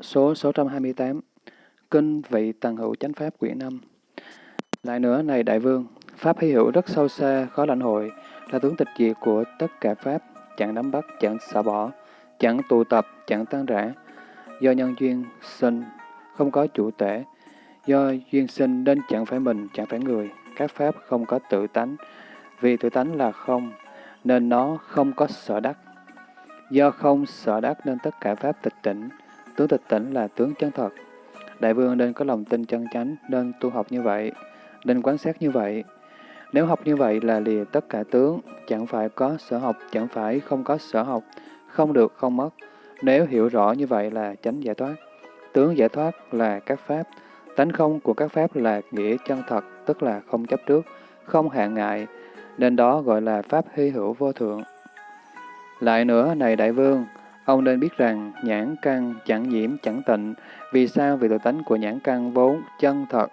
Số 628 Kinh Vị Tần Hữu Chánh Pháp Quyển 5 Lại nữa, này Đại Vương, Pháp hy hữu rất sâu xa, khó lãnh hội, là tướng tịch diệt của tất cả Pháp, chẳng nắm bắt, chẳng xả bỏ, chẳng tụ tập, chẳng tan rã. Do nhân duyên sinh, không có chủ tể. Do duyên sinh nên chẳng phải mình, chẳng phải người. Các Pháp không có tự tánh. Vì tự tánh là không, nên nó không có sở đắc. Do không sở đắc nên tất cả Pháp tịch tỉnh. Tướng tịch tỉnh là tướng chân thật. Đại vương nên có lòng tin chân chánh, nên tu học như vậy, nên quán sát như vậy. Nếu học như vậy là lìa tất cả tướng, chẳng phải có sở học, chẳng phải không có sở học, không được, không mất. Nếu hiểu rõ như vậy là chánh giải thoát. Tướng giải thoát là các pháp, tánh không của các pháp là nghĩa chân thật, tức là không chấp trước, không hạn ngại, nên đó gọi là pháp hy hữu vô thượng. Lại nữa, này đại vương, ông nên biết rằng nhãn căn chẳng nhiễm chẳng tịnh, vì sao? Vì tự tánh của nhãn căn vốn chân thật,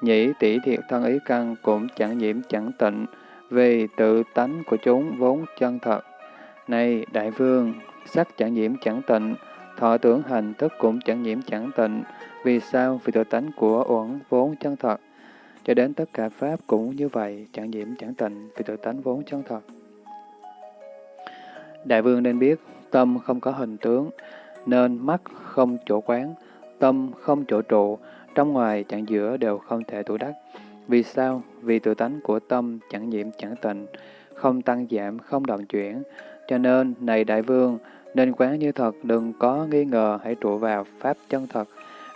nhĩ tỷ thiệt thân ý căn cũng chẳng nhiễm chẳng tịnh, vì tự tánh của chúng vốn chân thật. Này đại vương, sắc chẳng nhiễm chẳng tịnh, thọ tưởng hành thức cũng chẳng nhiễm chẳng tịnh. Vì sao? Vì tự tánh của uẩn vốn chân thật. Cho đến tất cả Pháp cũng như vậy, chẳng nhiễm chẳng tịnh, vì tự tánh vốn chân thật. Đại vương nên biết, tâm không có hình tướng, nên mắt không chỗ quán, tâm không chỗ trụ, trong ngoài chẳng giữa đều không thể tụ đắc. Vì sao? Vì tự tánh của tâm chẳng nhiễm chẳng tịnh, không tăng giảm, không động chuyển. Cho nên, này đại vương, nên quán như thật, đừng có nghi ngờ, hãy trụ vào Pháp chân thật.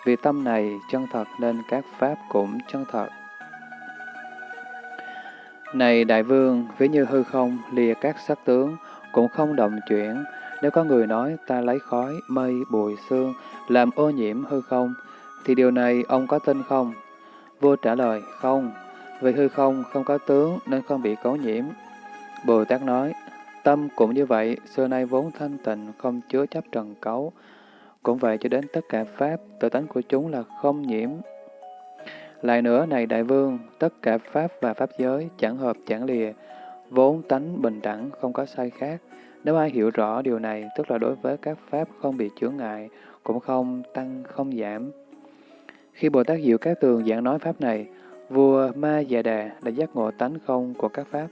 Vì tâm này chân thật nên các Pháp cũng chân thật. Này đại vương, ví như hư không, lìa các sắc tướng, cũng không động chuyển. Nếu có người nói ta lấy khói, mây, bụi, xương, làm ô nhiễm hư không, thì điều này ông có tin không? Vua trả lời, không, vì hư không không có tướng nên không bị cấu nhiễm. Bồ Tát nói, tâm cũng như vậy, xưa nay vốn thanh tịnh, không chứa chấp trần cấu. Cũng vậy cho đến tất cả Pháp, tự tánh của chúng là không nhiễm. Lại nữa, này Đại Vương, tất cả Pháp và Pháp giới, chẳng hợp chẳng lìa, vốn tánh bình đẳng, không có sai khác. Nếu ai hiểu rõ điều này, tức là đối với các Pháp không bị chướng ngại, cũng không tăng, không giảm. Khi Bồ Tát Diệu Các Tường giảng nói Pháp này, vua Ma Già Đà đã giác ngộ tánh không của các Pháp,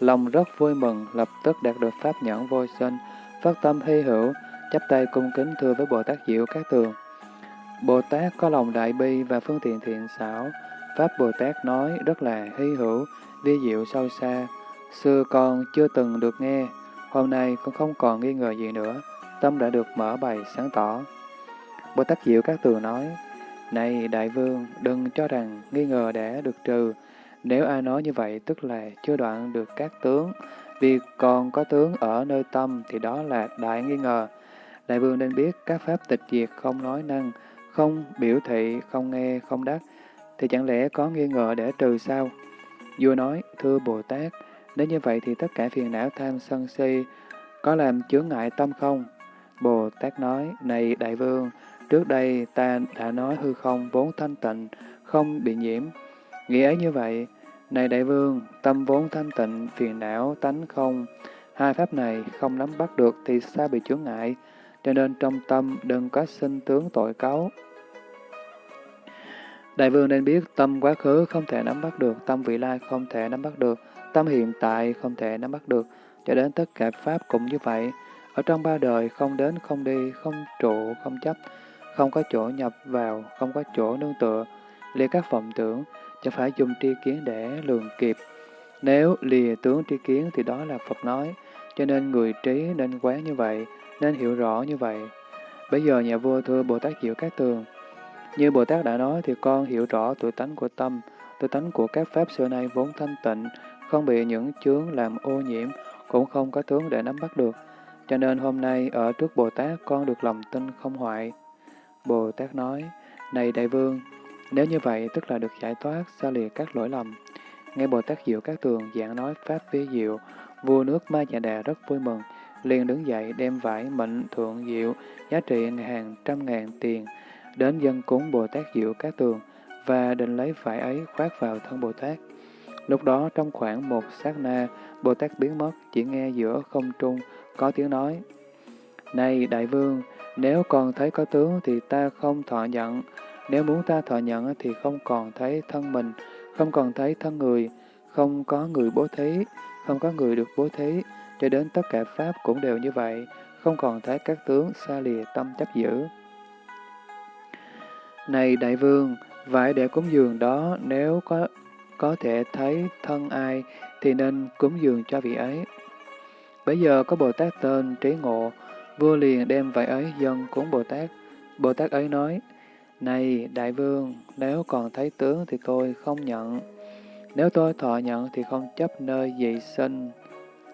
lòng rất vui mừng, lập tức đạt được Pháp nhẫn vô sinh, phát tâm hy hữu, chắp tay cung kính thưa với Bồ Tát Diệu Các Tường. Bồ Tát có lòng đại bi và phương tiện thiện xảo, Pháp Bồ Tát nói rất là hy hữu, vi diệu sâu xa, xưa con chưa từng được nghe, hôm nay con không còn nghi ngờ gì nữa, tâm đã được mở bày sáng tỏ. Bồ Tát Diệu Các Tường nói, này đại vương, đừng cho rằng nghi ngờ đã được trừ. Nếu ai nói như vậy tức là chưa đoạn được các tướng. Vì còn có tướng ở nơi tâm thì đó là đại nghi ngờ. Đại vương nên biết các pháp tịch diệt không nói năng, không biểu thị, không nghe, không đắc. Thì chẳng lẽ có nghi ngờ để trừ sao? Vua nói, thưa Bồ Tát, nếu như vậy thì tất cả phiền não tham sân si có làm chướng ngại tâm không? Bồ Tát nói, này đại vương, Trước đây ta đã nói hư không vốn thanh tịnh, không bị nhiễm. nghĩa ấy như vậy, này đại vương, tâm vốn thanh tịnh, phiền não, tánh không. Hai pháp này không nắm bắt được thì sao bị chướng ngại, cho nên trong tâm đừng có sinh tướng tội cấu. Đại vương nên biết tâm quá khứ không thể nắm bắt được, tâm vị lai không thể nắm bắt được, tâm hiện tại không thể nắm bắt được, cho đến tất cả Pháp cũng như vậy. Ở trong ba đời không đến không đi, không trụ, không chấp, không có chỗ nhập vào, không có chỗ nương tựa, lìa các vọng tưởng, chẳng phải dùng tri kiến để lường kịp. Nếu lìa tướng tri kiến thì đó là Phật nói, cho nên người trí nên quán như vậy, nên hiểu rõ như vậy. Bây giờ nhà vua thưa Bồ Tát Diệu Các Tường, như Bồ Tát đã nói thì con hiểu rõ tuổi tánh của tâm, tuổi tánh của các pháp xưa nay vốn thanh tịnh, không bị những chướng làm ô nhiễm, cũng không có tướng để nắm bắt được. Cho nên hôm nay ở trước Bồ Tát con được lòng tin không hoại. Bồ Tát nói, Này Đại Vương, nếu như vậy tức là được giải thoát, xa lìa các lỗi lầm. Nghe Bồ Tát Diệu Các Tường giảng nói Pháp vi diệu, vua nước Ma dạ Đà rất vui mừng, liền đứng dậy đem vải mệnh thượng diệu, giá trị hàng trăm ngàn tiền, đến dân cúng Bồ Tát Diệu Các Tường, và định lấy vải ấy khoác vào thân Bồ Tát. Lúc đó trong khoảng một sát na, Bồ Tát biến mất, chỉ nghe giữa không trung có tiếng nói. Này Đại Vương, Nếu còn thấy có tướng thì ta không thọ nhận. Nếu muốn ta thọ nhận thì không còn thấy thân mình, không còn thấy thân người, không có người bố thí, không có người được bố thí, cho đến tất cả Pháp cũng đều như vậy, không còn thấy các tướng xa lìa tâm chấp giữ. Này đại vương, vải để cúng dường đó nếu có có thể thấy thân ai thì nên cúng dường cho vị ấy. Bây giờ có Bồ Tát tên Trí Ngộ, vua liền đem vậy ấy dân cúng Bồ Tát. Bồ Tát ấy nói, Này đại vương, nếu còn thấy tướng thì tôi không nhận. Nếu tôi thọ nhận thì không chấp nơi dị sinh,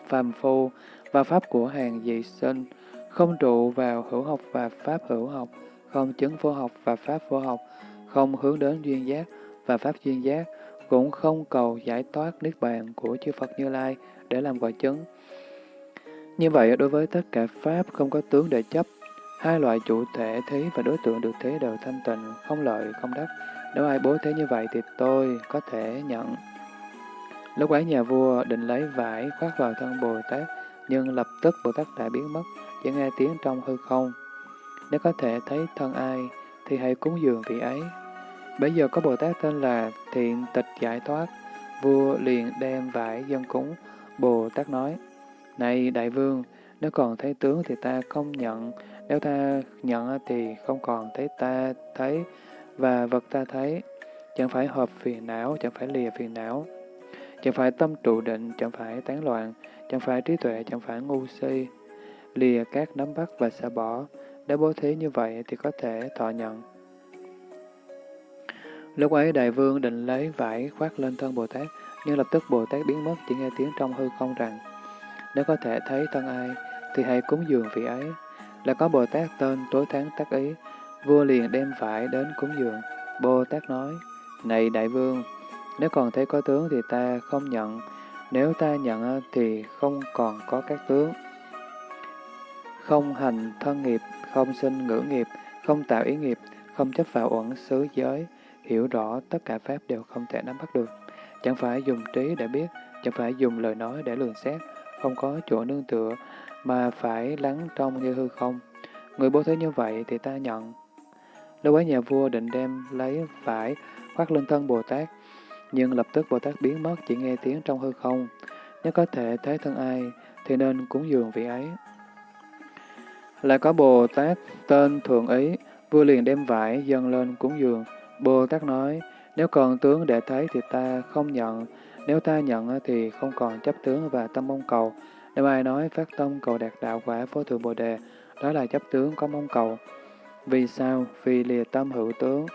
phàm phu và pháp của hàng dị sinh, không trụ vào hữu học và pháp hữu học, không chứng vô học và pháp vô học, không hướng đến duyên giác và pháp duyên giác, cũng không cầu giải thoát niết bàn của chư Phật Như Lai để làm quả chứng. Như vậy, đối với tất cả Pháp không có tướng để chấp, hai loại chủ thể thí và đối tượng được thế đều thanh tịnh, không lợi, không đắc. Nếu ai bố thế như vậy thì tôi có thể nhận. Lúc ấy nhà vua định lấy vải khoác vào thân Bồ Tát, nhưng lập tức Bồ Tát đã biến mất, chỉ nghe tiếng trong hư không. Nếu có thể thấy thân ai, thì hãy cúng dường vị ấy. Bây giờ có Bồ Tát tên là Thiện Tịch Giải Thoát, vua liền đem vải dân cúng. Bồ Tát nói, Này Đại Vương, nếu còn thấy tướng thì ta không nhận, nếu ta nhận thì không còn thấy ta thấy và vật ta thấy. Chẳng phải hợp phiền não, chẳng phải lìa phiền não. Chẳng phải tâm trụ định, chẳng phải tán loạn, chẳng phải trí tuệ, chẳng phải ngu si. Lìa các nắm bắt và xả bỏ. đã bố thí như vậy thì có thể thọ nhận. Lúc ấy đại vương định lấy vải khoác lên thân Bồ Tát, nhưng lập tức Bồ Tát biến mất, chỉ nghe tiếng trong hư không rằng, nếu có thể thấy thân ai, thì hãy cúng dường vị ấy. Là có Bồ Tát tên tối tháng tác ý, vua liền đem vải đến cúng dường. Bồ Tát nói, này đại vương, nếu còn thấy có tướng thì ta không nhận, nếu ta nhận thì không còn có các tướng. Không hành thân nghiệp, không sinh ngữ nghiệp, không tạo ý nghiệp, không chấp vào uẩn xứ giới, hiểu rõ tất cả Pháp đều không thể nắm bắt được. Chẳng phải dùng trí để biết, chẳng phải dùng lời nói để lường xét, không có chỗ nương tựa, mà phải lắng trong như hư không. Người bố thế như vậy thì ta nhận. Lúc ấy nhà vua định đem lấy vải khoác lên thân Bồ Tát, nhưng lập tức Bồ Tát biến mất chỉ nghe tiếng trong hư không. Nếu có thể thấy thân ai, thì nên cúng dường vị ấy. Lại có Bồ Tát tên Thượng Ý, vua liền đem vải dâng lên cúng dường. Bồ Tát nói, nếu còn tướng để thấy thì ta không nhận, nếu ta nhận thì không còn chấp tướng và tâm mong cầu. Nếu ai nói phát tâm cầu đạt đạo quả vô thượng Bồ Đề, đó là chấp tướng có mong cầu. Vì sao? Vì lìa tâm hữu tướng,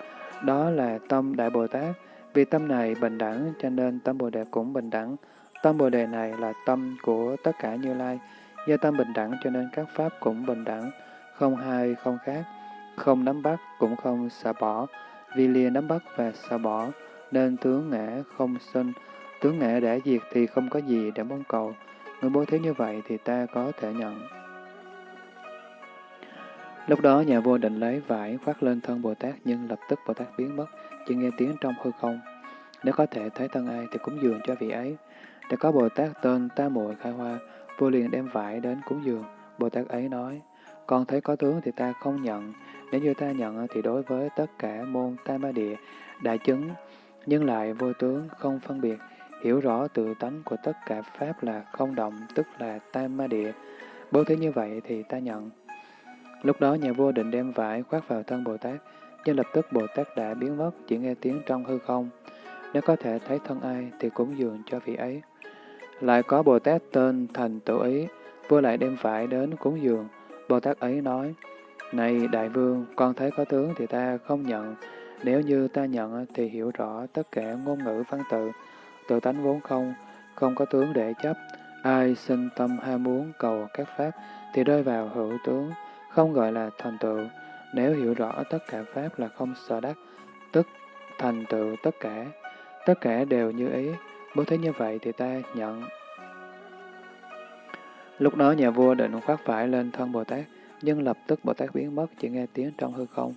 đó là tâm Đại Bồ Tát. Vì tâm này bình đẳng, cho nên tâm Bồ Đề cũng bình đẳng. Tâm Bồ Đề này là tâm của tất cả Như Lai. Do tâm bình đẳng cho nên các Pháp cũng bình đẳng, không hai không khác, không nắm bắt cũng không xả bỏ, vì lìa nắm bắt và xả bỏ, nên tướng ngã không sinh, tướng ngã đã diệt thì không có gì để mong cầu. Người bố thí như vậy thì ta có thể nhận. Lúc đó nhà vua định lấy vải khoác lên thân Bồ Tát nhưng lập tức Bồ Tát biến mất, chỉ nghe tiếng trong hư không. Nếu có thể thấy thân ai thì cúng dường cho vị ấy. Để có Bồ Tát tên Ta Muội Khai Hoa, vua liền đem vải đến cúng dường. Bồ Tát ấy nói, con thấy có tướng thì ta không nhận, nếu như ta nhận ờ, thì đối với tất cả môn tam ba địa, đại chứng, nhưng lại vô tướng, không phân biệt, hiểu rõ tự tánh của tất cả Pháp là không động, tức là tam ma địa. Bố thí như vậy thì ta nhận. Lúc đó nhà vua định đem vải khoác vào thân Bồ Tát, nhưng lập tức Bồ Tát đã biến mất, chỉ nghe tiếng trong hư không. Nếu có thể thấy thân ai thì cúng dường cho vị ấy. Lại có Bồ Tát tên Thành Tự Ý, vua lại đem vải đến cúng dường. Bồ Tát ấy nói, này Đại Vương, con thấy có tướng thì ta không nhận. Nếu như ta nhận thì hiểu rõ tất cả ngôn ngữ văn tự, tự tánh vốn không, không có tướng để chấp. Ai sinh tâm ham muốn cầu các pháp thì rơi vào hữu tướng, không gọi là thành tựu. Nếu hiểu rõ tất cả pháp là không sợ đắc, tức thành tựu tất cả, tất cả đều như ý. Bố thấy như vậy thì ta nhận. Lúc đó nhà vua định khoác phải lên thân Bồ Tát, nhưng lập tức Bồ Tát biến mất, chỉ nghe tiếng trong hư không.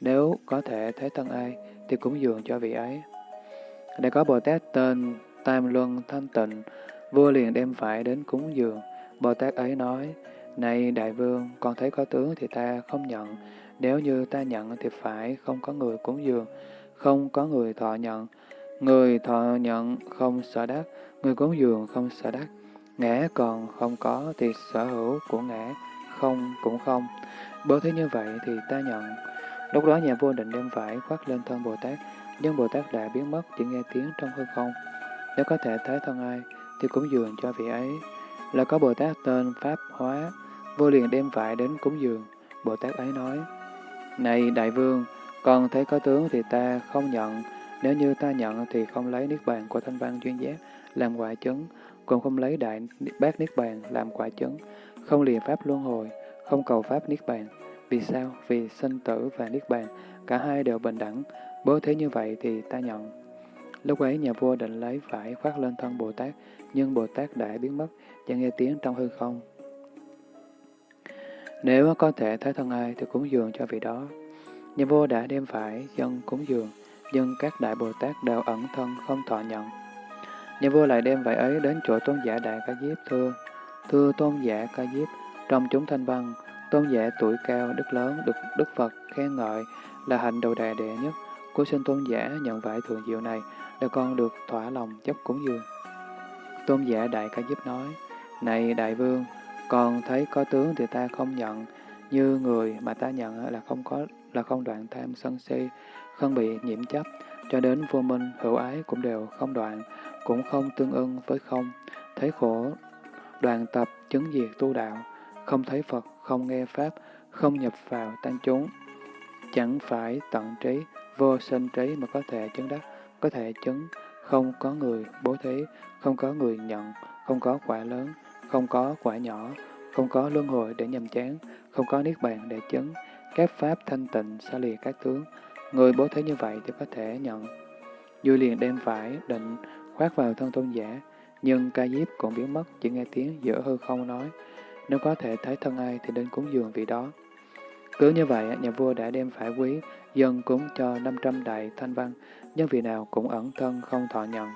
Nếu có thể thấy thân ai, thì cúng dường cho vị ấy. Để có Bồ Tát tên Tam Luân Thanh Tịnh, vua liền đem phải đến cúng dường. Bồ Tát ấy nói, Này đại vương, con thấy có tướng thì ta không nhận, nếu như ta nhận thì phải không có người cúng dường, không có người thọ nhận. Người thọ nhận không sợ đắc, người cúng dường không sợ đắc. Ngã còn không có thì sở hữu của ngã không cũng không. Bố thế như vậy thì ta nhận. Lúc đó nhà vua định đem vải khoác lên thân Bồ Tát, nhưng Bồ Tát đã biến mất chỉ nghe tiếng trong hư không. Nếu có thể thấy thân ai, thì cúng dường cho vị ấy. Là có Bồ Tát tên Pháp Hóa, vua liền đem vải đến cúng dường. Bồ Tát ấy nói, Này Đại Vương, còn thấy có tướng thì ta không nhận, nếu như ta nhận thì không lấy niết bàn của thanh văn chuyên giác làm quả chứng, cũng không lấy đại bát niết bàn làm quả chứng, không lìa pháp luân hồi, không cầu pháp niết bàn. Vì sao? Vì sinh tử và niết bàn, cả hai đều bình đẳng. Bố thế như vậy thì ta nhận. Lúc ấy nhà vua định lấy vải khoác lên thân Bồ Tát, nhưng Bồ Tát đã biến mất, và nghe tiếng trong hư không. Nếu có thể thấy thân ai thì cúng dường cho vị đó. Nhà vua đã đem vải dân cúng dường, nhưng các đại Bồ Tát đều ẩn thân không thọ nhận. Nhà vua lại đem vải ấy đến chỗ tôn giả Đại Ca Diếp thưa, thưa tôn giả Ca Diếp, trong chúng thanh văn, tôn giả tuổi cao, đức lớn, được Đức Phật khen ngợi là hạnh đầu đà đệ nhất. Cô xin tôn giả nhận vải thượng diệu này, để con được thỏa lòng chấp cúng dường. Tôn giả Đại Ca Diếp nói, Này Đại Vương, còn thấy có tướng thì ta không nhận, như người mà ta nhận là không có là không đoạn tham sân si, không bị nhiễm chấp, cho đến vô minh, hữu ái cũng đều không đoạn, cũng không tương ưng với không, thấy khổ, đoàn tập, chứng diệt tu đạo, không thấy Phật, không nghe Pháp, không nhập vào tăng chúng. Chẳng phải tận trí, vô sinh trí mà có thể chứng đắc, có thể chứng, không có người bố thí, không có người nhận, không có quả lớn, không có quả nhỏ, không có luân hồi để nhầm chán, không có niết bàn để chứng, các pháp thanh tịnh xa lìa các tướng. Người bố thí như vậy thì có thể nhận. vui liền đem phải định khoác vào thân tôn giả, nhưng ca diếp cũng biến mất, chỉ nghe tiếng giữa hư không nói, nếu có thể thấy thân ai thì đến cúng dường vị đó. Cứ như vậy, nhà vua đã đem phải quý, dân cúng cho 500 đại thanh văn, nhưng vị nào cũng ẩn thân không thọ nhận.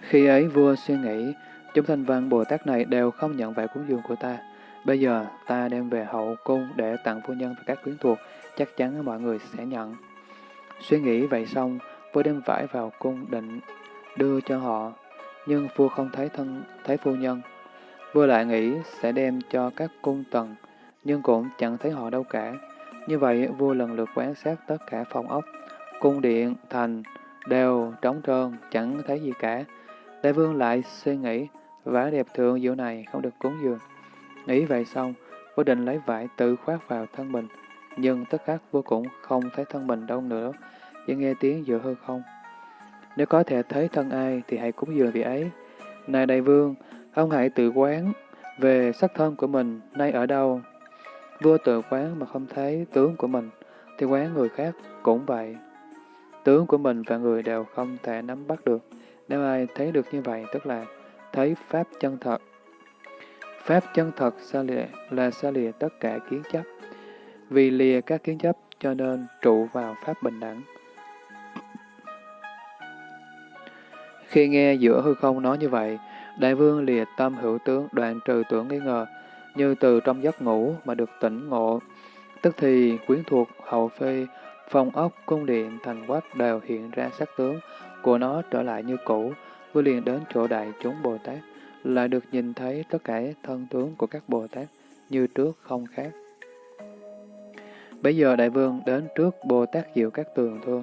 Khi ấy vua suy nghĩ, chúng thanh văn Bồ Tát này đều không nhận vải cúng dường của ta. Bây giờ ta đem về hậu cung để tặng phu nhân và các quyến thuộc, chắc chắn mọi người sẽ nhận. Suy nghĩ vậy xong, vua đem vải vào cung định đưa cho họ, nhưng vua không thấy thân thấy phu nhân. Vua lại nghĩ sẽ đem cho các cung tần, nhưng cũng chẳng thấy họ đâu cả. Như vậy, vua lần lượt quan sát tất cả phòng ốc, cung điện, thành, đều trống trơn, chẳng thấy gì cả. Đại vương lại suy nghĩ, vải đẹp thượng diệu này không được cúng dường. Nghĩ vậy xong, vua định lấy vải tự khoác vào thân mình, nhưng tất khắc vua cũng không thấy thân mình đâu nữa, chỉ nghe tiếng giữa hư không. Nếu có thể thấy thân ai thì hãy cúng dường vị ấy. Này đại vương, ông hãy tự quán về sắc thân của mình nay ở đâu. Vua tự quán mà không thấy tướng của mình, thì quán người khác cũng vậy. Tướng của mình và người đều không thể nắm bắt được. Nếu ai thấy được như vậy, tức là thấy Pháp chân thật. Pháp chân thật xa lìa là xa lìa tất cả kiến chấp. Vì lìa các kiến chấp cho nên trụ vào Pháp bình đẳng. Khi nghe giữa hư không nói như vậy, đại vương lìa tâm hữu tướng đoạn trừ tưởng nghi ngờ, như từ trong giấc ngủ mà được tỉnh ngộ. Tức thì quyến thuộc hậu phi, phong ốc, cung điện, thành quách đều hiện ra sắc tướng của nó trở lại như cũ, vừa liền đến chỗ đại chúng Bồ Tát, lại được nhìn thấy tất cả thân tướng của các Bồ Tát như trước không khác. Bây giờ đại vương đến trước Bồ Tát Diệu các tường thưa.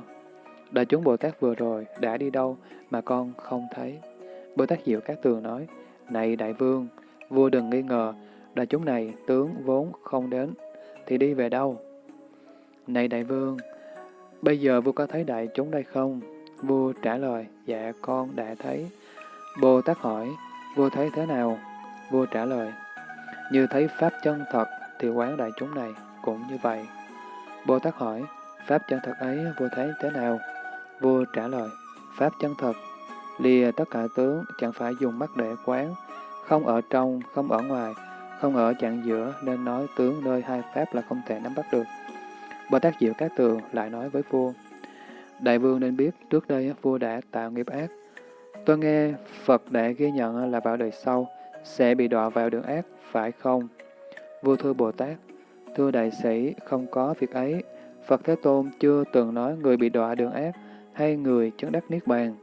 Đại chúng Bồ Tát vừa rồi đã đi đâu mà con không thấy? Bồ Tát Diệu các tường nói, Này đại vương, vua đừng nghi ngờ, đại chúng này tướng vốn không đến, thì đi về đâu? Này đại vương, bây giờ vua có thấy đại chúng đây không? Vua trả lời, dạ con đã thấy. Bồ Tát hỏi, vua thấy thế nào? Vua trả lời, như thấy Pháp chân thật thì quán đại chúng này cũng như vậy. Bồ Tát hỏi, Pháp chân thật ấy vua thấy thế nào? Vua trả lời, Pháp chân thật, lìa tất cả tướng chẳng phải dùng mắt để quán, không ở trong, không ở ngoài, không ở chặng giữa nên nói tướng nơi hai Pháp là không thể nắm bắt được. Bồ Tát Diệu Các Tường lại nói với vua, Đại vương nên biết trước đây vua đã tạo nghiệp ác. Tôi nghe Phật đã ghi nhận là vào đời sau, sẽ bị đọa vào đường ác, phải không? Vua thưa Bồ Tát, thưa đại sĩ, không có việc ấy. Phật Thế Tôn chưa từng nói người bị đọa đường ác hai người chứng đắc Niết Bàn.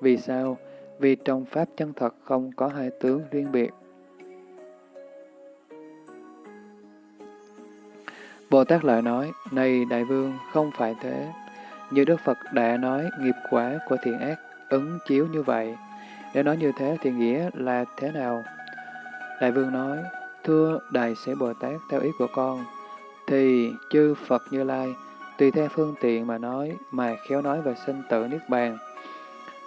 Vì sao? Vì trong Pháp chân thật không có hai tướng riêng biệt. Bồ Tát lại nói, này đại vương, không phải thế. Như Đức Phật đã nói, nghiệp quả của thiện ác ứng chiếu như vậy. Để nói như thế thì nghĩa là thế nào? Đại vương nói, thưa đại sĩ Bồ Tát theo ý của con, thì chư Phật Như Lai tùy theo phương tiện mà nói, mà khéo nói về sinh tử Niết Bàn,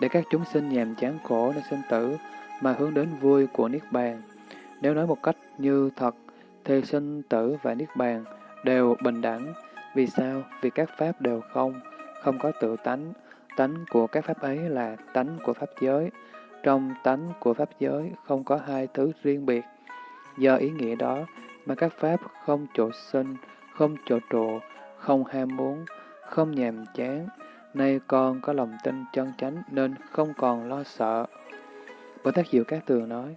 để các chúng sinh nhàm chán khổ nơi sinh tử mà hướng đến vui của Niết Bàn. Nếu nói một cách như thật, thì sinh tử và Niết Bàn đều bình đẳng. Vì sao? Vì các pháp đều không, không có tự tánh. Tánh của các pháp ấy là tánh của pháp giới. Trong tánh của pháp giới không có hai thứ riêng biệt. Do ý nghĩa đó mà các pháp không chỗ sinh, không chỗ trụ, không ham muốn, không nhàm chán. Nay con có lòng tin chân chánh nên không còn lo sợ. Bồ Tát Diệu Các Tường nói,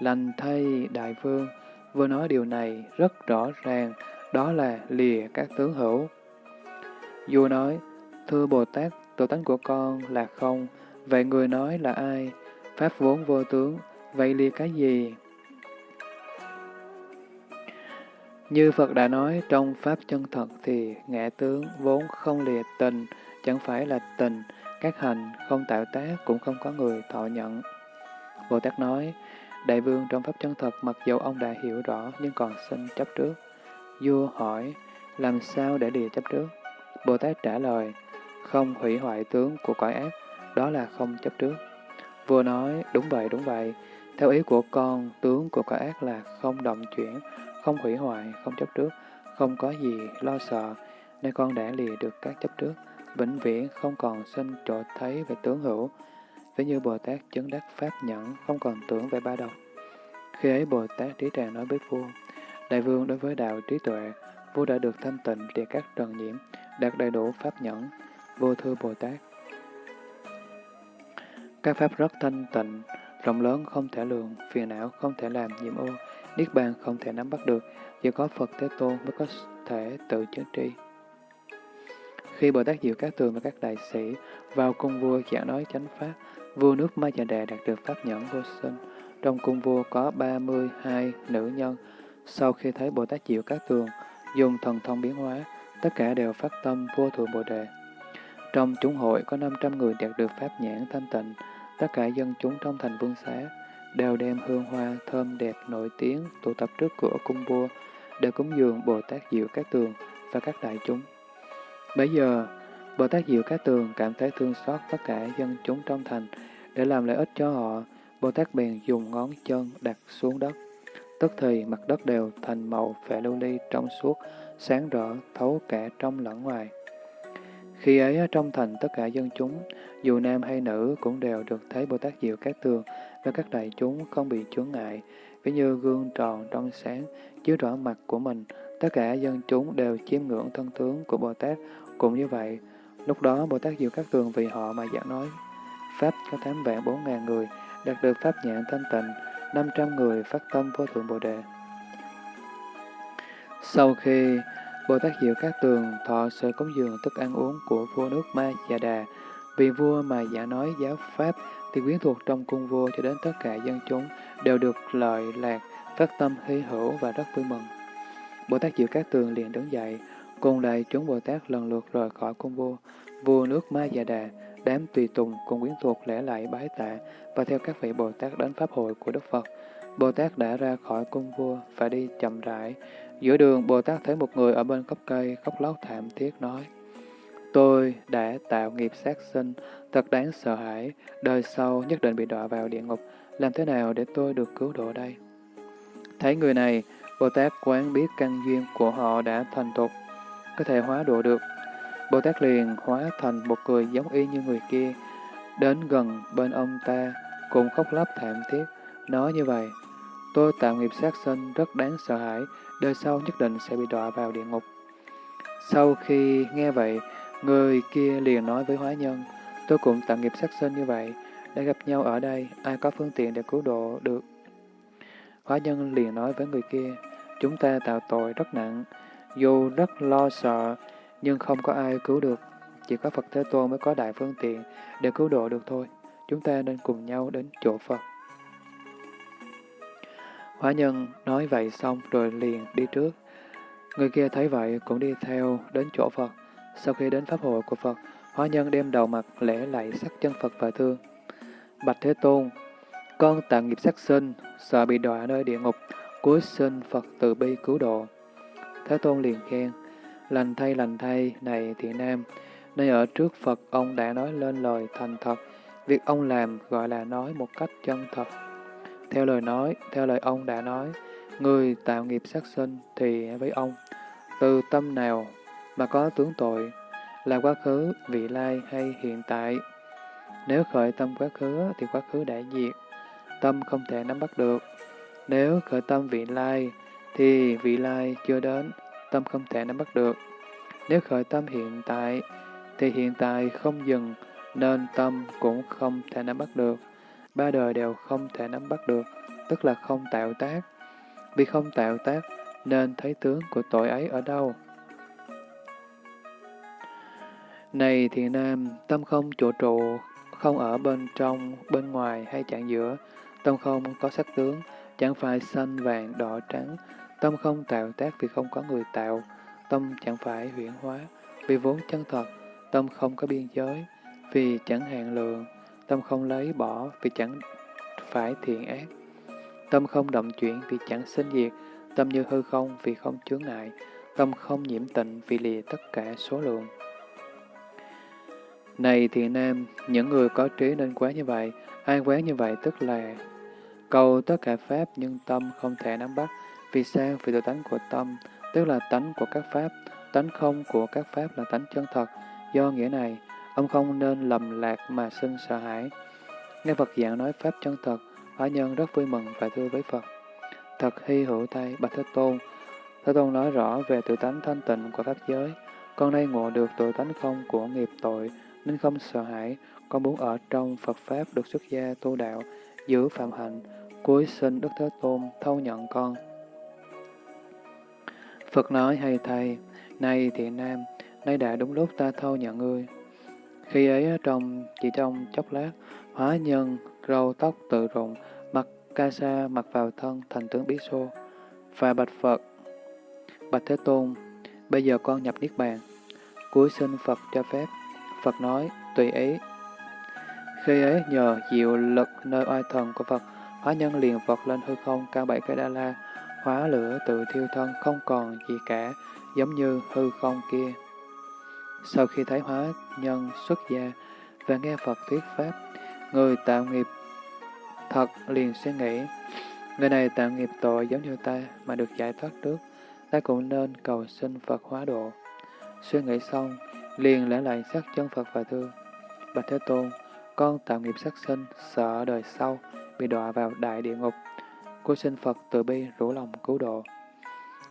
lành thay đại vương, vừa nói điều này rất rõ ràng, đó là lìa các tướng hữu. Vua nói, thưa Bồ Tát, tự tánh của con là không, vậy người nói là ai? Pháp vốn vô tướng, vậy lìa cái gì? Như Phật đã nói trong Pháp chân thật thì ngã tướng vốn không lìa tình, chẳng phải là tình, các hành không tạo tác cũng không có người thọ nhận. Bồ Tát nói, Đại vương trong Pháp chân thật mặc dầu ông đã hiểu rõ nhưng còn xin chấp trước. Vua hỏi, làm sao để lìa chấp trước? Bồ Tát trả lời, không hủy hoại tướng của cõi ác, đó là không chấp trước. Vua nói, đúng vậy, đúng vậy, theo ý của con, tướng của cõi ác là không động chuyển, không hủy hoại, không chấp trước, không có gì lo sợ, nên con đã lìa được các chấp trước, vĩnh viễn không còn sinh chỗ thấy về tướng hữu, ví như Bồ Tát chứng đắc Pháp nhẫn, không còn tưởng về ba đầu. Khi ấy Bồ Tát trí tràng nói với vua, Đại vương đối với đạo trí tuệ, vua đã được thanh tịnh để các trần nhiễm, đạt đầy đủ pháp nhẫn, vô thư Bồ Tát. Các pháp rất thanh tịnh, rộng lớn không thể lường, phiền não không thể làm nhiễm ô, niết bàn không thể nắm bắt được, chỉ có Phật Thế Tôn mới có thể tự chứng tri. Khi Bồ Tát Diệu Các Tường và các đại sĩ vào cung vua giảng nói chánh pháp, vua nước Ma Già Đà đạt được pháp nhẫn vô sinh. Trong cung vua có 32 nữ nhân, sau khi thấy Bồ Tát Diệu Các Tường dùng thần thông biến hóa, tất cả đều phát tâm vô thượng Bồ Đề. Trong chúng hội có 500 người đạt được pháp nhãn thanh tịnh, tất cả dân chúng trong thành vương xá đều đem hương hoa thơm đẹp nổi tiếng tụ tập trước cửa cung vua để cúng dường Bồ Tát Diệu Các Tường và các đại chúng. Bây giờ, Bồ Tát Diệu Các Tường cảm thấy thương xót tất cả dân chúng trong thành để làm lợi ích cho họ. Bồ Tát bèn dùng ngón chân đặt xuống đất. Tức thì mặt đất đều thành màu phệ lưu ly trong suốt, sáng rỡ thấu cả trong lẫn ngoài. Khi ấy trong thành tất cả dân chúng, dù nam hay nữ cũng đều được thấy Bồ Tát Diệu Các Tường cho các đại chúng không bị chướng ngại, ví như gương tròn trong sáng, chiếu rõ mặt của mình, tất cả dân chúng đều chiêm ngưỡng thân tướng của Bồ Tát. Cũng như vậy, lúc đó Bồ Tát Diệu Các Tường vì họ mà giảng nói, Pháp có tám vạn bốn ngàn người, đạt được Pháp nhãn thanh tịnh, 500 người phát tâm vô thượng Bồ Đề. Sau khi Bồ Tát Diệu Các Tường thọ sự cúng dường thức ăn uống của vua nước Ma Già Đà, vì vua mà giả nói giáo Pháp thì quyến thuộc trong cung vua cho đến tất cả dân chúng đều được lợi lạc, phát tâm hy hữu và rất vui mừng. Bồ Tát Diệu Các Tường liền đứng dậy, cùng đại chúng Bồ Tát lần lượt rời khỏi cung vua. Vua nước Ma Già Đà, đám tùy tùng cùng quyến thuộc lễ lại bái tạ và theo các vị Bồ Tát đến Pháp hội của Đức Phật. Bồ Tát đã ra khỏi cung vua, và đi chậm rãi. Giữa đường, Bồ Tát thấy một người ở bên gốc cây khóc lóc thảm thiết nói, Tôi đã tạo nghiệp sát sinh, thật đáng sợ hãi, đời sau nhất định bị đọa vào địa ngục, làm thế nào để tôi được cứu độ đây? Thấy người này, Bồ Tát quán biết căn duyên của họ đã thành tục, có thể hóa độ được. Bồ Tát liền hóa thành một người giống y như người kia, đến gần bên ông ta, cùng khóc lóc thảm thiết, nói như vậy, tôi tạo nghiệp sát sinh rất đáng sợ hãi, đời sau nhất định sẽ bị đọa vào địa ngục. Sau khi nghe vậy, người kia liền nói với hóa nhân, tôi cũng tạo nghiệp sát sinh như vậy, đã gặp nhau ở đây, ai có phương tiện để cứu độ được. Hóa nhân liền nói với người kia, chúng ta tạo tội rất nặng, dù rất lo sợ, nhưng không có ai cứu được. Chỉ có Phật Thế Tôn mới có đại phương tiện để cứu độ được thôi. Chúng ta nên cùng nhau đến chỗ Phật. Hóa nhân nói vậy xong rồi liền đi trước. Người kia thấy vậy cũng đi theo đến chỗ Phật. Sau khi đến pháp hội của Phật, hóa nhân đem đầu mặt lễ lạy sắc chân Phật và thương. Bạch Thế Tôn, con tạo nghiệp sát sinh, sợ bị đọa nơi địa ngục, cuối sinh Phật từ bi cứu độ. Thế Tôn liền khen, lành thay lành thay này thiện nam, nơi ở trước Phật ông đã nói lên lời thành thật, việc ông làm gọi là nói một cách chân thật. Theo lời nói, theo lời ông đã nói, người tạo nghiệp sát sinh thì với ông, từ tâm nào mà có tướng tội, là quá khứ, vị lai hay hiện tại. Nếu khởi tâm quá khứ thì quá khứ đã diệt, tâm không thể nắm bắt được. Nếu khởi tâm vị lai thì vị lai chưa đến, tâm không thể nắm bắt được. Nếu khởi tâm hiện tại thì hiện tại không dừng, nên tâm cũng không thể nắm bắt được. Ba đời đều không thể nắm bắt được, tức là không tạo tác. Vì không tạo tác, nên thấy tướng của tội ấy ở đâu. Này thiện nam, tâm không chỗ trụ, không ở bên trong, bên ngoài hay chạng giữa. Tâm không có sắc tướng, chẳng phải xanh, vàng, đỏ, trắng. Tâm không tạo tác vì không có người tạo. Tâm chẳng phải huyển hóa, vì vốn chân thật. Tâm không có biên giới, vì chẳng hạn lượng. Tâm không lấy bỏ, vì chẳng phải thiện ác. Tâm không động chuyển vì chẳng sinh diệt. Tâm như hư không vì không chướng ngại. Tâm không nhiễm tịnh vì lìa tất cả số lượng. Này thì nam, những người có trí nên quán như vậy, ai quán như vậy tức là cầu tất cả Pháp nhưng tâm không thể nắm bắt. Vì sao? Vì tự tánh của tâm, tức là tánh của các Pháp, tánh không của các Pháp là tánh chân thật. Do nghĩa này, ông không nên lầm lạc mà sinh sợ hãi. Nghe Phật giảng nói Pháp chân thật, hóa nhân rất vui mừng và thưa với Phật. Thật hy hữu tay, Bạch Thế Tôn. Thế Tôn nói rõ về tự tánh thanh tịnh của Pháp giới. Con nay ngộ được tự tánh không của nghiệp tội, nên không sợ hãi, con muốn ở trong Phật Pháp được xuất gia tu đạo, giữ phạm hạnh, cuối sinh Đức Thế Tôn thâu nhận con. Phật nói hay thầy, này thiện nam, nay đã đúng lúc ta thâu nhận ngươi. Khi ấy trong chỉ trong chốc lát, hóa nhân, râu tóc tự rụng, mặc ca sa mặc vào thân thành tướng Bí Xô, và bạch Phật, bạch Thế Tôn, bây giờ con nhập Niết Bàn, cuối sinh Phật cho phép, Phật nói, tùy ý. Khi ấy nhờ diệu lực nơi oai thần của Phật, hóa nhân liền vọt lên hư không cao bảy cây đa la, hóa lửa tự thiêu thân không còn gì cả, giống như hư không kia. Sau khi thấy hóa nhân xuất gia và nghe Phật thuyết Pháp, người tạo nghiệp thật liền suy nghĩ, người này tạo nghiệp tội giống như ta mà được giải thoát trước, ta cũng nên cầu xin Phật hóa độ. Suy nghĩ xong, liền lễ lại sắc chân Phật và thưa, Bạch Thế Tôn, con tạo nghiệp sát sinh, sợ đời sau, bị đọa vào đại địa ngục. Cô xin Phật từ bi rủ lòng cứu độ.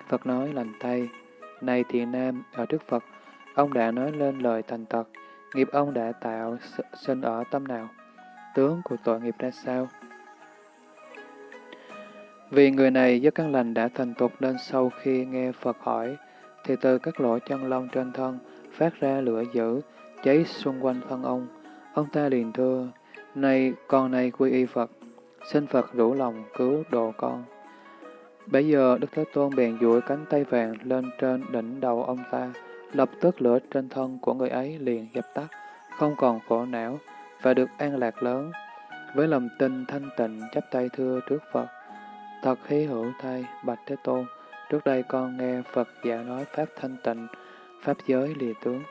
Phật nói lành thay, này thiện nam, ở trước Phật, ông đã nói lên lời thành thật, nghiệp ông đã tạo sinh ở tâm nào, tướng của tội nghiệp ra sao. Vì người này do căn lành đã thành tục nên sau khi nghe Phật hỏi, thì từ các lỗ chân lông trên thân phát ra lửa dữ, cháy xung quanh thân ông. Ông ta liền thưa, này con này quy y Phật, xin Phật rủ lòng cứu độ con. Bây giờ Đức Thế Tôn bèn duỗi cánh tay vàng lên trên đỉnh đầu ông ta, lập tức lửa trên thân của người ấy liền dập tắt, không còn khổ não và được an lạc lớn. Với lòng tin thanh tịnh chắp tay thưa trước Phật, thật hí hữu thay Bạch Thế Tôn, trước đây con nghe Phật giả nói Pháp thanh tịnh, Pháp giới lìa tướng.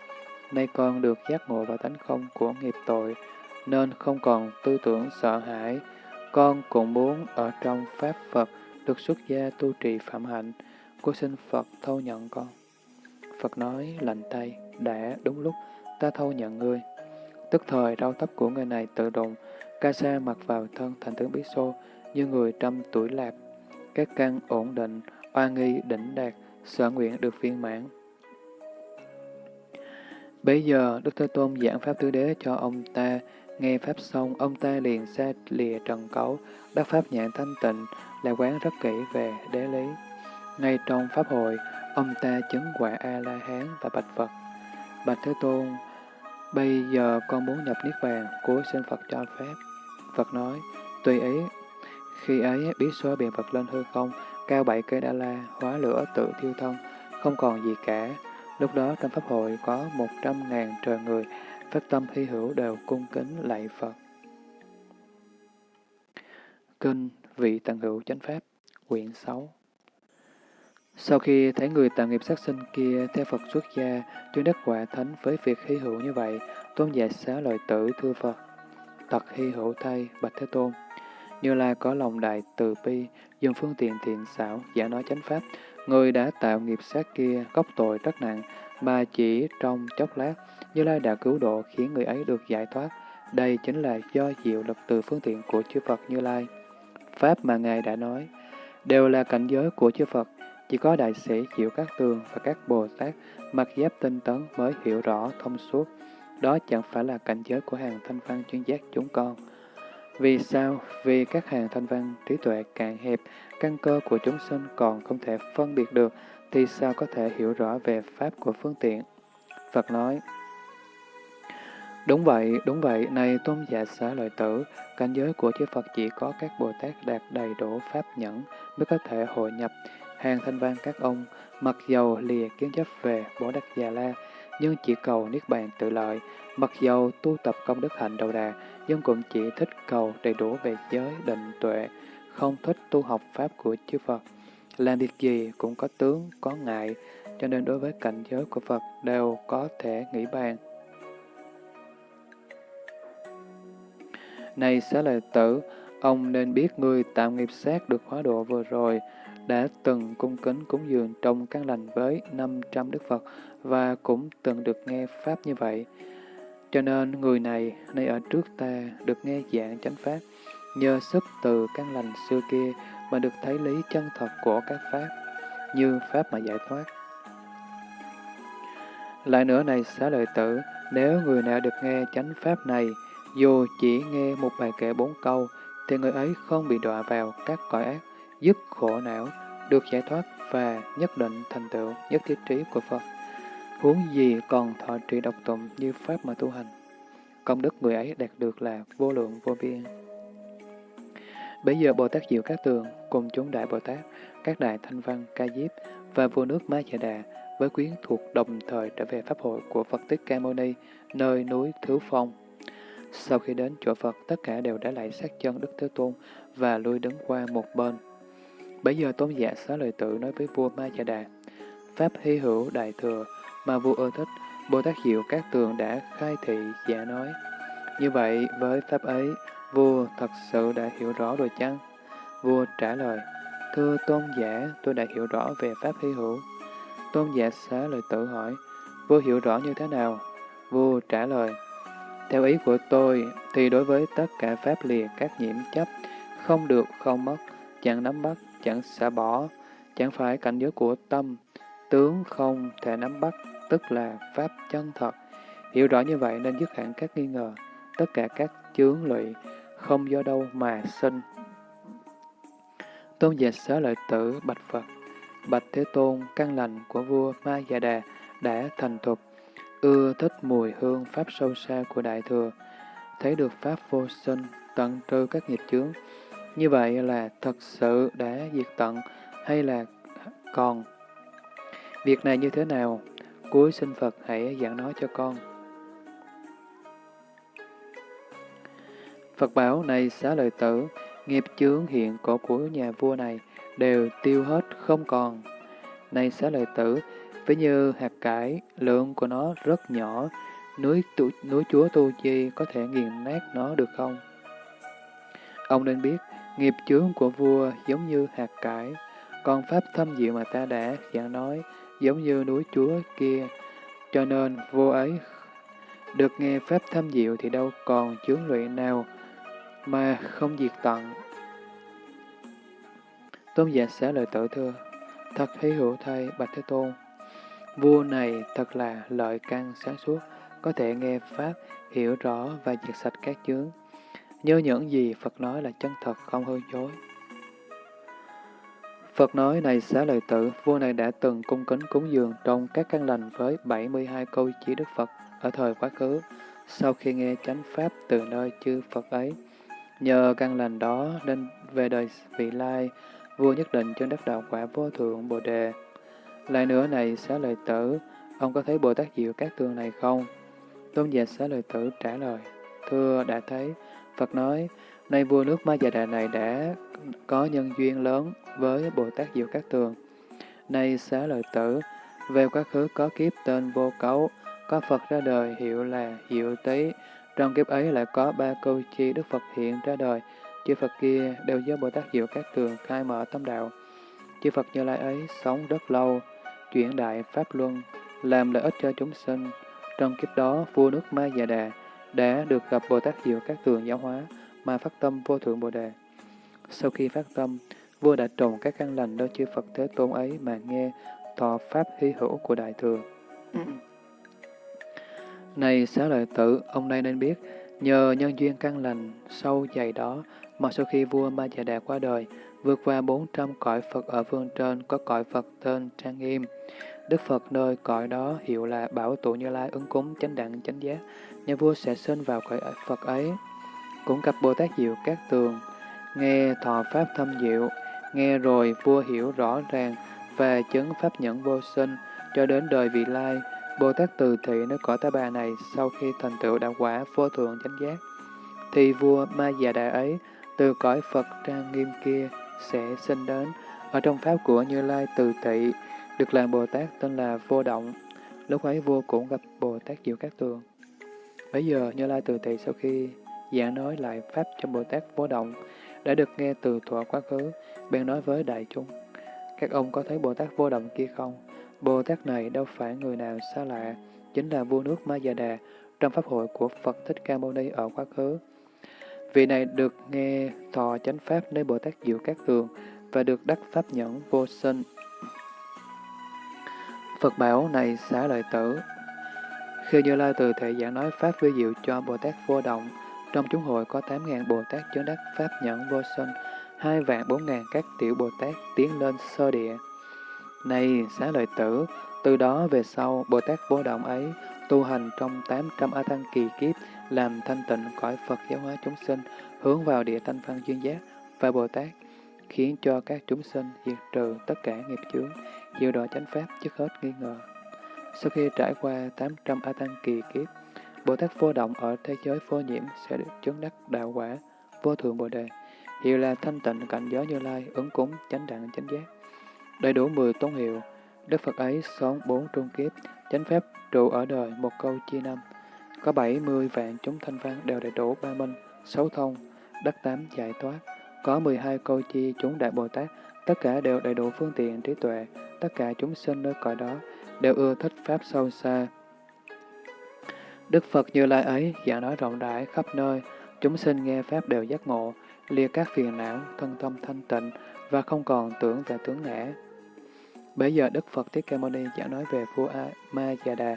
Nay con được giác ngộ vào tánh không của nghiệp tội, nên không còn tư tưởng sợ hãi. Con cũng muốn ở trong Pháp Phật được xuất gia tu trì phạm hạnh, cô xin Phật thâu nhận con. Phật nói lành tay, đã đúng lúc, ta thâu nhận ngươi. Tức thời rau tóc của người này tự động, ca sa mặc vào thân thành tướng Bí Xô, như người trăm tuổi lạc. Các căn ổn định, oa nghi đỉnh đạt, sở nguyện được viên mãn. Bây giờ, Đức Thế Tôn giảng Pháp Tứ Đế cho ông ta, nghe Pháp xong, ông ta liền xa lìa trần cấu, đắc Pháp nhãn thanh tịnh, là quán rất kỹ về đế lý. Ngay trong Pháp hội, ông ta chứng quả A-la-hán và bạch Phật. Bạch Thế Tôn, bây giờ con muốn nhập Niết Bàn, của xin Phật cho phép. Phật nói, tùy ý. Khi ấy, biết số biện Phật lên hư không, cao bảy cây đa la, hóa lửa tự thiêu thân, không còn gì cả. Lúc đó trong Pháp hội có một trăm ngàn trời người, phát tâm hy hữu đều cung kính lạy Phật. Kinh Vị Tạng Hữu Chánh Pháp, quyển 6 Sau khi thấy người tạo nghiệp sát sinh kia theo Phật xuất gia, chuyên đắc quả thánh với việc hy hữu như vậy, tôn giả xá lợi tử thưa Phật. tật hy hữu thay, Bạch Thế Tôn. Như là có lòng đại từ bi, dùng phương tiện thiện xảo, giả nói chánh pháp, người đã tạo nghiệp sát kia, gốc tội rất nặng, mà chỉ trong chốc lát, Như Lai đã cứu độ khiến người ấy được giải thoát. Đây chính là do diệu lực từ phương tiện của chư Phật Như Lai. Pháp mà Ngài đã nói, đều là cảnh giới của chư Phật, chỉ có đại sĩ chịu các tường và các Bồ Tát mặc giáp tinh tấn mới hiểu rõ thông suốt. Đó chẳng phải là cảnh giới của hàng thanh văn chuyên giác chúng con. Vì sao? Vì các hàng thanh văn trí tuệ cạn hẹp, căn cơ của chúng sinh còn không thể phân biệt được, thì sao có thể hiểu rõ về pháp của phương tiện? Phật nói, Đúng vậy, đúng vậy, này tôn giả xá lợi tử, cảnh giới của chư Phật chỉ có các Bồ Tát đạt đầy đủ pháp nhẫn mới có thể hội nhập. Hàng thanh văn các ông, mặc dầu lìa kiến chấp về Bồ Đắc Già La, nhưng chỉ cầu Niết Bàn tự lợi, mặc dầu tu tập công đức hạnh đầu đà, nhưng cũng chỉ thích cầu đầy đủ về giới, định, tuệ, không thích tu học pháp của chư Phật. Làm việc gì cũng có tướng, có ngại, cho nên đối với cảnh giới của Phật đều có thể nghĩ bàn. Này xá lợi tử, ông nên biết người tạm nghiệp sát được hóa độ vừa rồi, đã từng cung kính cúng dường trong căn lành với 500 Đức Phật và cũng từng được nghe Pháp như vậy. Cho nên người này, nay ở trước ta, được nghe dạng chánh Pháp, nhờ sức từ căn lành xưa kia mà được thấy lý chân thật của các Pháp, như Pháp mà giải thoát. Lại nữa này xá lợi tử, nếu người nào được nghe chánh Pháp này, dù chỉ nghe một bài kệ bốn câu, thì người ấy không bị đọa vào các cõi ác, dứt khổ não, được giải thoát và nhất định thành tựu nhất thiết trí của Phật. Huống gì còn thọ trì độc tụng như Pháp mà tu hành. Công đức người ấy đạt được là vô lượng vô biên. Bây giờ Bồ Tát Diệu Các Tường cùng chúng Đại Bồ Tát, các Đại Thanh Văn, Ca Diếp và vua nước Ma chà Đà với quyến thuộc đồng thời trở về Pháp hội của Phật Tích Ca Mâu Ni, nơi núi Thứ Phong. Sau khi đến chỗ Phật, tất cả đều đã lại sát chân Đức Thế Tôn và lui đứng qua một bên. Bây giờ tôn giả xá lời tự nói với vua Ma chà Đà, Pháp hy hữu đại thừa mà vua ưa thích, Bồ Tát Diệu Các Tường đã khai thị giả nói. Như vậy, với Pháp ấy, vua thật sự đã hiểu rõ rồi chăng? Vua trả lời, Thưa tôn giả, tôi đã hiểu rõ về Pháp hy hữu. Tôn giả xá lời tự hỏi, vua hiểu rõ như thế nào? Vua trả lời, theo ý của tôi, thì đối với tất cả pháp lìa các nhiễm chấp, không được, không mất, chẳng nắm bắt, chẳng xả bỏ, chẳng phải cảnh giới của tâm, tướng không thể nắm bắt, tức là pháp chân thật. Hiểu rõ như vậy nên dứt hẳn các nghi ngờ, tất cả các chướng lụy, không do đâu mà sinh. Tôn giả xá lợi tử bạch Phật, bạch Thế Tôn, căn lành của vua Ma Già Đà đã thành thục, ưa thích mùi hương Pháp sâu xa của Đại Thừa, thấy được Pháp vô sinh, tận trừ các nghiệp chướng. Như vậy là thật sự đã diệt tận hay là còn? Việc này như thế nào? Cuối sinh Phật hãy giảng nói cho con. Phật bảo này xá lợi tử, nghiệp chướng hiện cổ của nhà vua này đều tiêu hết không còn. Này xá lợi tử, Ví như hạt cải, lượng của nó rất nhỏ, núi, tu, núi chúa Tu Chi có thể nghiền nát nó được không? Ông nên biết, nghiệp chướng của vua giống như hạt cải, còn pháp thâm diệu mà ta đã giảng nói giống như núi chúa kia, cho nên vua ấy được nghe pháp thâm diệu thì đâu còn chướng lụy nào mà không diệt tận. Tôn giả xá lời tự thưa, thật hy hữu thay Bạch Thế Tôn, Vua này thật là lợi căn sáng suốt, có thể nghe Pháp, hiểu rõ và diệt sạch các chướng. nhớ những gì Phật nói là chân thật không hư dối. Phật nói này xá lợi tử, vua này đã từng cung kính cúng dường trong các căn lành với 72 câu chỉ Đức Phật ở thời quá khứ, sau khi nghe chánh pháp từ nơi chư Phật ấy. Nhờ căn lành đó nên về đời vị lai, vua nhất định trên đất đạo quả vô thượng Bồ Đề. Lại nữa này xá lợi tử, ông có thấy Bồ Tát Diệu các tường này không? Tôn giả xá lợi tử trả lời, thưa đã thấy, Phật nói, nay vua nước Ma Già Đà này đã có nhân duyên lớn với Bồ Tát Diệu Các Tường. Nay xá lợi tử, về quá khứ có kiếp tên vô cấu, có Phật ra đời hiệu là Diệu Tý. Trong kiếp ấy lại có ba câu chi Đức Phật hiện ra đời. Chư Phật kia đều do Bồ Tát Diệu Các Tường khai mở tâm đạo. Chư Phật Như Lai ấy sống rất lâu, chuyển đại Pháp Luân, làm lợi ích cho chúng sinh. Trong kiếp đó, vua nước Ma Già Đà đã được gặp Bồ Tát Diệu Các Tường giáo hóa, mà phát tâm vô thượng Bồ Đề. Sau khi phát tâm, vua đã trồng các căn lành nơi chư Phật Thế Tôn ấy mà nghe thọ pháp hy hữu của Đại Thừa. Này xá lợi tử, ông nay nên biết, nhờ nhân duyên căn lành sâu dày đó, mà sau khi vua Ma Già Đà qua đời, vượt qua 400 cõi Phật ở phương trên có cõi Phật tên Trang Nghiêm. Đức Phật nơi cõi đó hiệu là Bảo Tụ Như Lai ứng cúng chánh đẳng chánh giác, nhà vua sẽ sinh vào cõi Phật ấy. Cũng gặp Bồ Tát Diệu Các Tường, nghe thọ pháp thâm diệu, nghe rồi vua hiểu rõ ràng và chứng pháp nhẫn vô sinh cho đến đời vị lai. Bồ Tát Từ Thị nơi cõi ta bà này sau khi thành tựu đạo quả vô thượng chánh giác, thì vua Ma Già Đà ấy từ cõi Phật trang nghiêm kia sẽ sinh đến ở trong pháp của Như Lai Từ Thị được làm Bồ Tát tên là Vô Động. Lúc ấy vua cũng gặp Bồ Tát Diệu Các Tường. Bây giờ Như Lai Từ Thị sau khi giảng nói lại pháp cho Bồ Tát Vô Động, đã được nghe từ thuở quá khứ, bèn nói với đại chúng. Các ông có thấy Bồ Tát vô động kia không? Bồ Tát này đâu phải người nào xa lạ, chính là vua nước Ma Già Đà trong pháp hội của Phật Thích Ca Mâu Ni ở quá khứ. Vị này được nghe thọ chánh pháp nơi Bồ Tát Diệu Các Tường và được đắc pháp nhẫn vô sinh. Phật bảo này xá lợi tử. Khi Như Lai từ thể giảng nói pháp vi diệu cho Bồ Tát vô động, trong chúng hội có 8.000 Bồ Tát chứng đắc Pháp nhẫn vô sinh, hai vạn bốn ngàn các tiểu Bồ Tát tiến lên sơ địa. Này xá lợi tử, từ đó về sau, Bồ Tát vô động ấy tu hành trong 800 A Tăng kỳ kiếp, làm thanh tịnh cõi Phật giáo hóa chúng sinh, hướng vào địa thanh văn duyên giác và Bồ Tát, khiến cho các chúng sinh diệt trừ tất cả nghiệp chướng, diệu độ chánh pháp trước hết nghi ngờ. Sau khi trải qua 800 A Tăng kỳ kiếp, Bồ Tát vô động ở thế giới vô nhiễm sẽ được chứng đắc đạo quả, vô thượng Bồ Đề, hiệu là thanh tịnh cảnh giới như lai, ứng cúng, chánh đẳng, chánh giác. Đầy đủ 10 tôn hiệu, Đức Phật ấy sống bốn trung kiếp, chánh pháp trụ ở đời một câu chia năm. Có 70 vạn chúng thanh văn đều đầy đủ ba minh, sáu thông, đắc tám giải thoát. Có 12 câu chi chúng đại Bồ Tát, tất cả đều đầy đủ phương tiện trí tuệ, tất cả chúng sinh nơi cõi đó đều ưa thích pháp sâu xa, Đức Phật Như Lai ấy giảng nói rộng rãi khắp nơi, chúng sinh nghe Pháp đều giác ngộ, lìa các phiền não, thân tâm thanh tịnh và không còn tưởng về tướng ngã. Bây giờ Đức Phật Thích Ca Mâu Ni giảng nói về vua A Ma Già Đà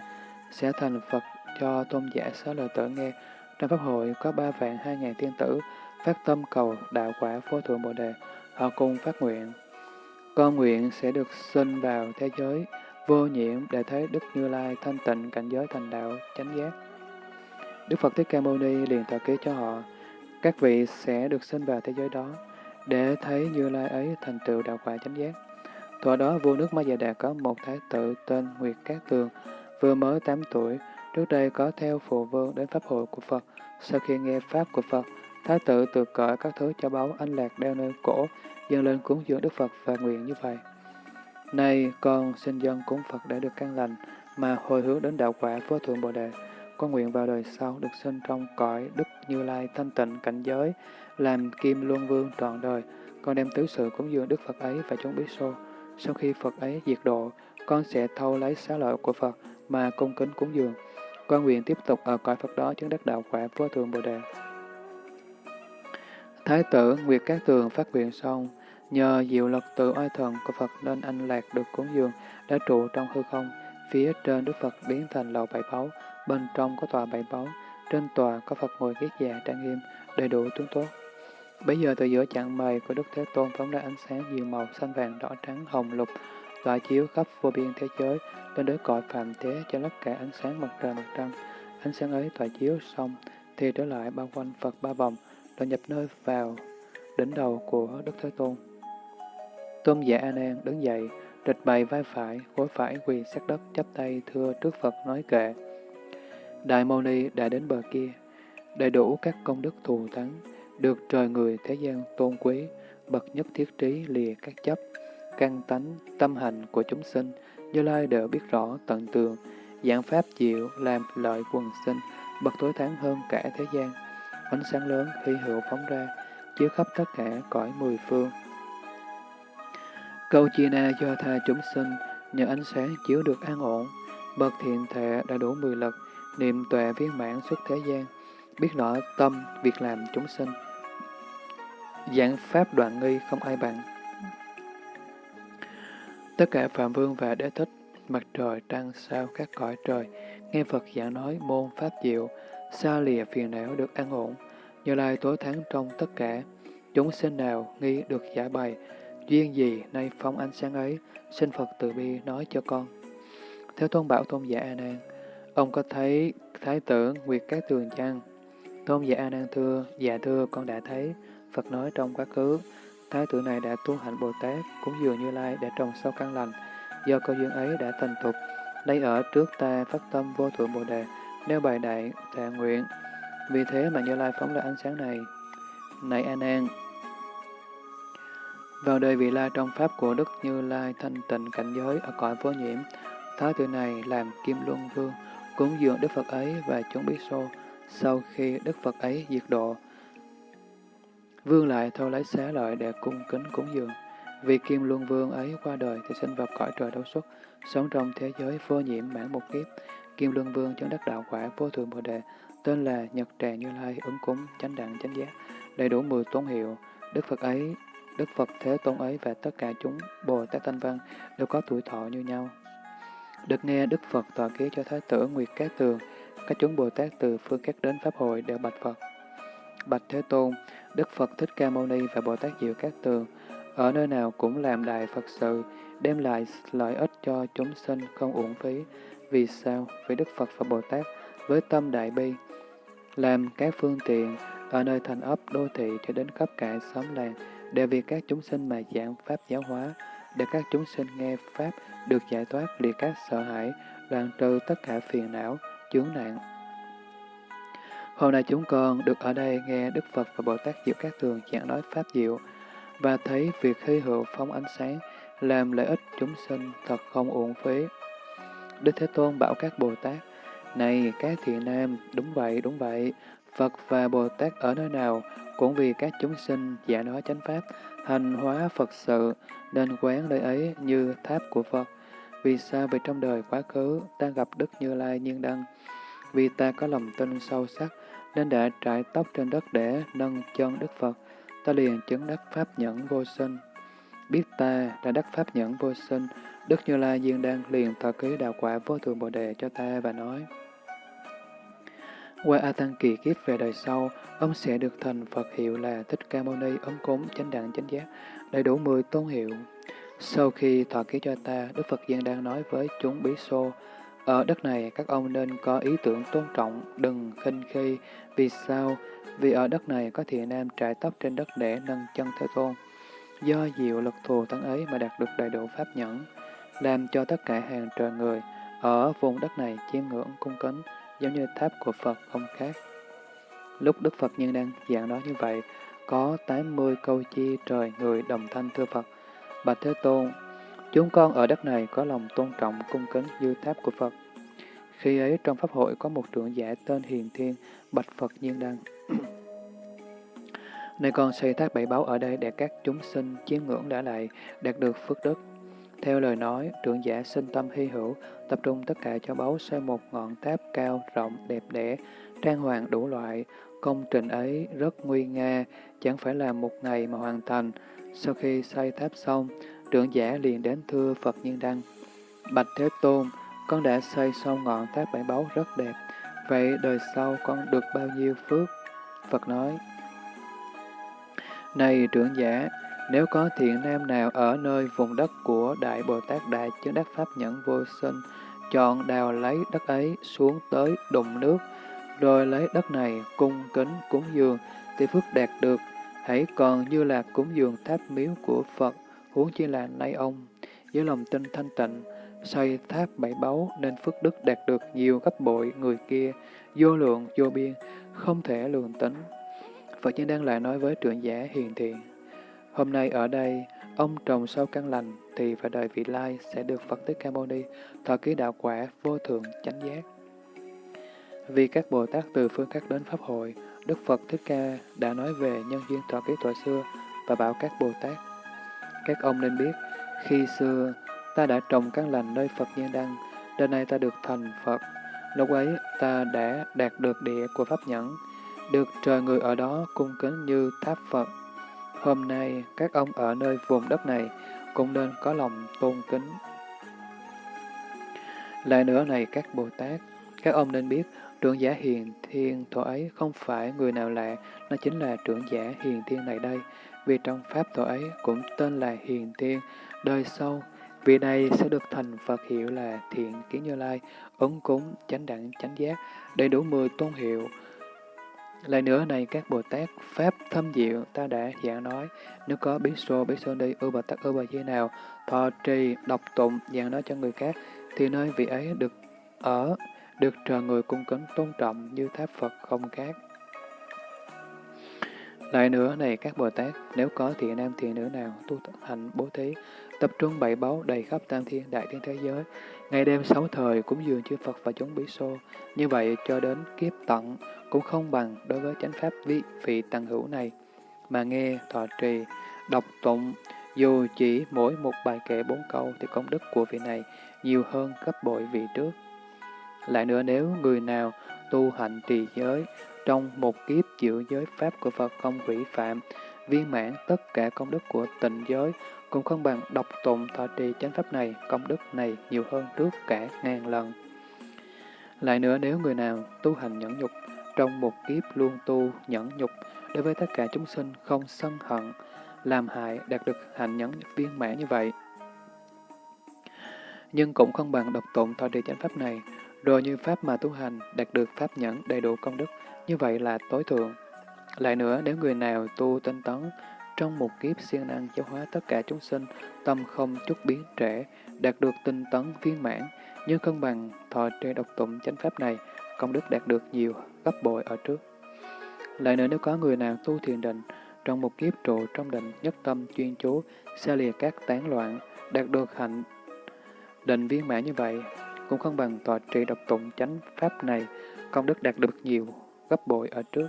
sẽ thành Phật cho tôn giả xá lợi tử nghe. Trong Pháp hội có ba vạn hai ngàn tiên tử phát tâm cầu đạo quả vô thượng Bồ Đề, họ cùng phát nguyện. Con nguyện sẽ được sinh vào thế giới vô nhiễm để thấy Đức Như Lai thanh tịnh cảnh giới thành đạo chánh giác. Đức Phật Thích Ca Mâu Ni liền tọa ký cho họ, các vị sẽ được sinh vào thế giới đó, để thấy Như Lai ấy thành tựu đạo quả chánh giác. Thuở đó vua nước Ma Già Đà có một thái tử tên Nguyệt Cát Tường, vừa mới 8 tuổi, trước đây có theo phụ vương đến pháp hội của Phật. Sau khi nghe pháp của Phật, thái tử tự cởi các thứ cho báu anh lạc đeo nơi cổ, dâng lên cúng dường Đức Phật và nguyện như vậy. Nay con xin dân cúng Phật để được căn lành, mà hồi hướng đến đạo quả vô thượng Bồ Đề. Con nguyện vào đời sau được sinh trong cõi Đức Như Lai thanh tịnh cảnh giới, làm kim luân vương trọn đời. Con đem tứ sự cúng dường Đức Phật ấy và chúng biết xô. Sau khi Phật ấy diệt độ, con sẽ thâu lấy xá lợi của Phật mà cung kính cúng dường. Con nguyện tiếp tục ở cõi Phật đó chứng đắc đạo quả vô thượng Bồ Đề. Thái tử Nguyệt Cát Tường phát nguyện xong, Nhờ diệu lực từ oai thần của Phật nên anh lạc được cúng dường đã trụ trong hư không. Phía trên Đức Phật biến thành lầu bảy báu, bên trong có tòa bảy báu, trên tòa có Phật ngồi ghét già trang nghiêm, đầy đủ tướng tốt. Bây giờ từ giữa chặng mày của Đức Thế Tôn phóng ra ánh sáng nhiều màu xanh vàng đỏ trắng hồng lục, tỏa chiếu khắp vô biên thế giới, lên đến cõi phạm thế cho lấp cả ánh sáng mặt trời mặt trăng. Ánh sáng ấy tỏa chiếu xong thì trở lại bao quanh Phật ba vòng, rồi nhập nơi vào đỉnh đầu của Đức Thế Tôn. Tôn giả A Nan đứng dậy, địch bày vai phải, gối phải quỳ sát đất chắp tay thưa trước Phật nói kệ. Đại Mâu Ni đã đến bờ kia, đầy đủ các công đức thù thắng, được trời người thế gian tôn quý, bậc nhất thiết trí lìa các chấp, căn tánh, tâm hành của chúng sinh, Như Lai đều biết rõ tận tường, dạng pháp diệu làm lợi quần sinh, bậc tối thắng hơn cả thế gian. Ánh sáng lớn khi hữu phóng ra, chiếu khắp tất cả cõi mười phương. Câu chia na do tha chúng sinh, nhờ ánh sáng chiếu được an ổn, bậc thiện thệ đã đủ mười lực, niệm tuệ viên mãn xuất thế gian, biết rõ tâm, việc làm chúng sinh. Giảng pháp đoạn nghi không ai bằng. Tất cả Phạm Vương và Đế Thích, mặt trời, trăng, sao, các cõi trời, nghe Phật giảng nói môn Pháp diệu, xa lìa phiền não được an ổn, như lai tối thắng trong tất cả, chúng sinh nào nghi được giải bày, duyên gì nay phong ánh sáng ấy, xin Phật từ bi nói cho con. Theo tôn bảo tôn giả A Nan, ông có thấy thái tử Nguyệt các Tường chăng? Tôn giả A Nan thưa, dạ thưa con đã thấy. Phật nói trong quá khứ, thái tử này đã tu hạnh Bồ Tát, cũng dường như lai đã trồng sâu căn lành, do cơ duyên ấy đã thành thục, đây ở trước ta phát tâm vô thượng Bồ Đề, nêu bài đại thệ nguyện. Vì thế mà Như Lai phóng ra ánh sáng này. Này A Nan, vào đời vị lai trong pháp của Đức Như Lai thanh tịnh cảnh giới ở cõi vô nhiễm, thái tử này làm Kim Luân Vương, cúng dường Đức Phật ấy và chúng biết xô. Sau khi Đức Phật ấy diệt độ, Vương lại thâu lấy xá lợi để cung kính cúng dường. Vì Kim Luân Vương ấy qua đời thì sinh vào cõi trời đấu xuất, sống trong thế giới vô nhiễm mãn một kiếp. Kim Luân Vương chứng đắc đạo quả vô thượng Bồ Đề, tên là Nhật Tràng Như Lai ứng cúng chánh đẳng chánh giác, đầy đủ mười tôn hiệu. Đức Phật ấy, Đức Phật Thế Tôn ấy và tất cả chúng Bồ Tát Thanh Văn đều có tuổi thọ như nhau. Được nghe Đức Phật tọa ký cho Thái tử Nguyệt Cát Tường, các chúng Bồ Tát từ phương các đến Pháp hội đều bạch Phật. Bạch Thế Tôn, Đức Phật Thích Ca Mâu Ni và Bồ Tát Diệu Cát Tường, ở nơi nào cũng làm đại Phật sự, đem lại lợi ích cho chúng sinh không uổng phí. Vì sao? Vì Đức Phật và Bồ Tát với tâm đại bi, làm các phương tiện ở nơi thành ấp đô thị cho đến khắp cả xóm làng, để vì các chúng sinh mà giảng Pháp giáo hóa, để các chúng sinh nghe Pháp được giải thoát liệt các sợ hãi, đoạn trừ tất cả phiền não, chướng nạn. Hôm nay chúng con được ở đây nghe Đức Phật và Bồ Tát Diệu Các Tường giảng nói Pháp Diệu, và thấy việc hy hữu phóng ánh sáng làm lợi ích chúng sinh thật không uổng phí. Đức Thế Tôn bảo các Bồ Tát, Này các thiện nam, đúng vậy, đúng vậy, Phật và Bồ Tát ở nơi nào cũng vì các chúng sinh giả nói chánh Pháp, hành hóa Phật sự, nên quán nơi ấy như tháp của Phật. Vì sao? Vì trong đời quá khứ, ta gặp Đức Như Lai Nhiên Đăng. Vì ta có lòng tin sâu sắc, nên đã trải tóc trên đất để nâng chân Đức Phật, ta liền chứng đắc Pháp nhẫn vô sinh. Biết ta đã đắc Pháp nhẫn vô sinh, Đức Như Lai Diên Đăng liền thọ ký đạo quả vô thượng Bồ Đề cho ta và nói, qua A Tăng kỳ kiếp về đời sau, ông sẽ được thành Phật hiệu là Thích Ca Mâu Ni ấn cúng chánh đẳng chánh giác, đầy đủ 10 tôn hiệu. Sau khi thọ ký cho ta, Đức Phật Giang đang nói với chúng bí xô, ở đất này các ông nên có ý tưởng tôn trọng, đừng khinh khi. Vì sao? Vì ở đất này có thiện nam trải tóc trên đất để nâng chân Thế Tôn. Do diệu lực thù thắng ấy mà đạt được đầy đủ pháp nhẫn, làm cho tất cả hàng trời người ở vùng đất này chiêm ngưỡng cung kính, giống như tháp của Phật không khác. Lúc Đức Phật Nhân đang giảng nói như vậy, có 80 câu chi trời người đồng thanh thưa Phật. Bạch Thế Tôn, chúng con ở đất này có lòng tôn trọng cung kính như tháp của Phật. Khi ấy trong Pháp hội có một trưởng giả tên Hiền Thiên, bạch Phật Nhiên Đăng. Nơi con xây tháp bảy báu ở đây để các chúng sinh chiêm ngưỡng đã lại, đạt được phước đức. Theo lời nói, trưởng giả sinh tâm hy hữu, tập trung tất cả cho báu xây một ngọn tháp cao, rộng, đẹp đẽ, trang hoàng đủ loại. Công trình ấy rất nguy nga, chẳng phải là một ngày mà hoàn thành. Sau khi xây tháp xong, trưởng giả liền đến thưa Phật Nhiên Đăng. Bạch Thế Tôn, con đã xây xong ngọn tháp bảy báu rất đẹp. Vậy đời sau con được bao nhiêu phước? Phật nói, Này trưởng giả, nếu có thiện nam nào ở nơi vùng đất của Đại Bồ Tát Đại Chứng Đắc Pháp Nhẫn Vô Sinh, chọn đào lấy đất ấy xuống tới đụng nước, rồi lấy đất này cung kính cúng dường, thì phước đạt được, hãy còn như là cúng dường tháp miếu của Phật, huống chi là nay ông, với lòng tin thanh tịnh, xây tháp bảy báu nên phước đức đạt được nhiều gấp bội người kia, vô lượng, vô biên, không thể lường tính. Phật nhân đang lại nói với trưởng giả hiền thiện. Hôm nay ở đây, ông trồng sâu căn lành thì vào đời vị lai sẽ được Phật Thích Ca Mâu Ni thọ ký đạo quả vô thượng chánh giác. Vì các Bồ Tát từ phương khác đến Pháp hội, Đức Phật Thích Ca đã nói về nhân duyên thọ ký tuổi xưa và bảo các Bồ Tát. Các ông nên biết, khi xưa ta đã trồng căn lành nơi Phật Nhiên Đăng, đến nay ta được thành Phật. Lúc ấy ta đã đạt được địa của Pháp Nhẫn, được trời người ở đó cung kính như tháp Phật. Hôm nay, các ông ở nơi vùng đất này cũng nên có lòng tôn kính. Lại nữa này các Bồ Tát, các ông nên biết trưởng giả hiền thiên thọ ấy không phải người nào lạ, nó chính là trưởng giả hiền thiên này đây. Vì trong Pháp thọ ấy cũng tên là hiền thiên, đời sau, vị này sẽ được thành Phật hiệu là thiện kiến như lai, ứng cúng, chánh đẳng, chánh giác, đầy đủ mười tôn hiệu, lại nữa này các Bồ Tát, Pháp thâm diệu ta đã giảng nói, nếu có bí sô, bí sơn đi, ưu bà tắc, ưu bà di nào, thọ trì, đọc tụng, giảng nói cho người khác, thì nơi vị ấy được ở, được trời người cung kính tôn trọng như tháp Phật không khác. Lại nữa này các Bồ Tát, nếu có thiện nam thiện nữ nào tu hành bố thí, tập trung bảy báu đầy khắp tam thiên đại thiên thế giới, ngày đêm sáu thời cúng dường chư Phật và chúng bí xô, như vậy cho đến kiếp tận, cũng không bằng đối với chánh pháp vị, vị tăng hữu này, mà nghe, thọ trì, đọc tụng, dù chỉ mỗi một bài kệ bốn câu thì công đức của vị này nhiều hơn gấp bội vị trước. Lại nữa nếu người nào tu hạnh trì giới, trong một kiếp giữ giới pháp của Phật không hủy phạm, viên mãn tất cả công đức của tịnh giới, cũng không bằng độc tụng thọ trì chánh pháp này, công đức này nhiều hơn trước cả ngàn lần. Lại nữa nếu người nào tu hành nhẫn nhục, trong một kiếp luôn tu nhẫn nhục đối với tất cả chúng sinh không sân hận, làm hại đạt được hạnh nhẫn viên mãn như vậy. Nhưng cũng không bằng độc tụng thọ trì chánh pháp này, Đồ như pháp mà tu hành đạt được pháp nhẫn đầy đủ công đức, như vậy là tối thượng. Lại nữa, nếu người nào tu tinh tấn, trong một kiếp siêng năng giáo hóa tất cả chúng sinh, tâm không chút biến trễ, đạt được tinh tấn viên mãn, như cân bằng thọ trê độc tụng chánh pháp này, công đức đạt được nhiều gấp bội ở trước. Lại nữa nếu có người nào tu thiền định, trong một kiếp trụ trong định nhất tâm chuyên chú, xa lìa các tán loạn, đạt được hạnh định viên mãn như vậy, cũng không bằng tòa trì độc tụng chánh pháp này, công đức đạt được nhiều gấp bội ở trước.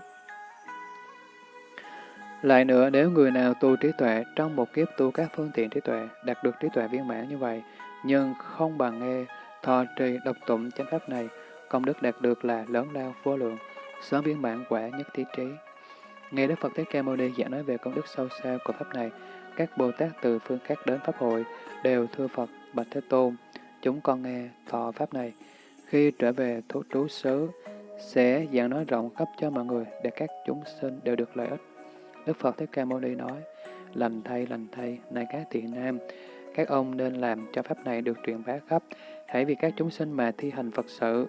Lại nữa, nếu người nào tu trí tuệ trong một kiếp tu các phương tiện trí tuệ, đạt được trí tuệ viên mãn như vậy, nhưng không bằng nghe, thọ trì độc tụng chánh pháp này, công đức đạt được là lớn lao vô lượng, sớm viên mãn quả nhất thiết trí. Nghe Đức Phật Thích Ca Mâu Ni giảng nói về công đức sâu xa của Pháp này, các Bồ Tát từ phương khác đến Pháp hội đều thưa Phật, Bạch Thế Tôn, chúng con nghe thọ Pháp này. Khi trở về thủ trú xứ, sẽ giảng nói rộng khắp cho mọi người để các chúng sinh đều được lợi ích. Đức Phật Thích Ca Mâu Ni nói, lành thay, lành thay, này các thiện nam, các ông nên làm cho Pháp này được truyền bá khắp, hãy vì các chúng sinh mà thi hành Phật sự.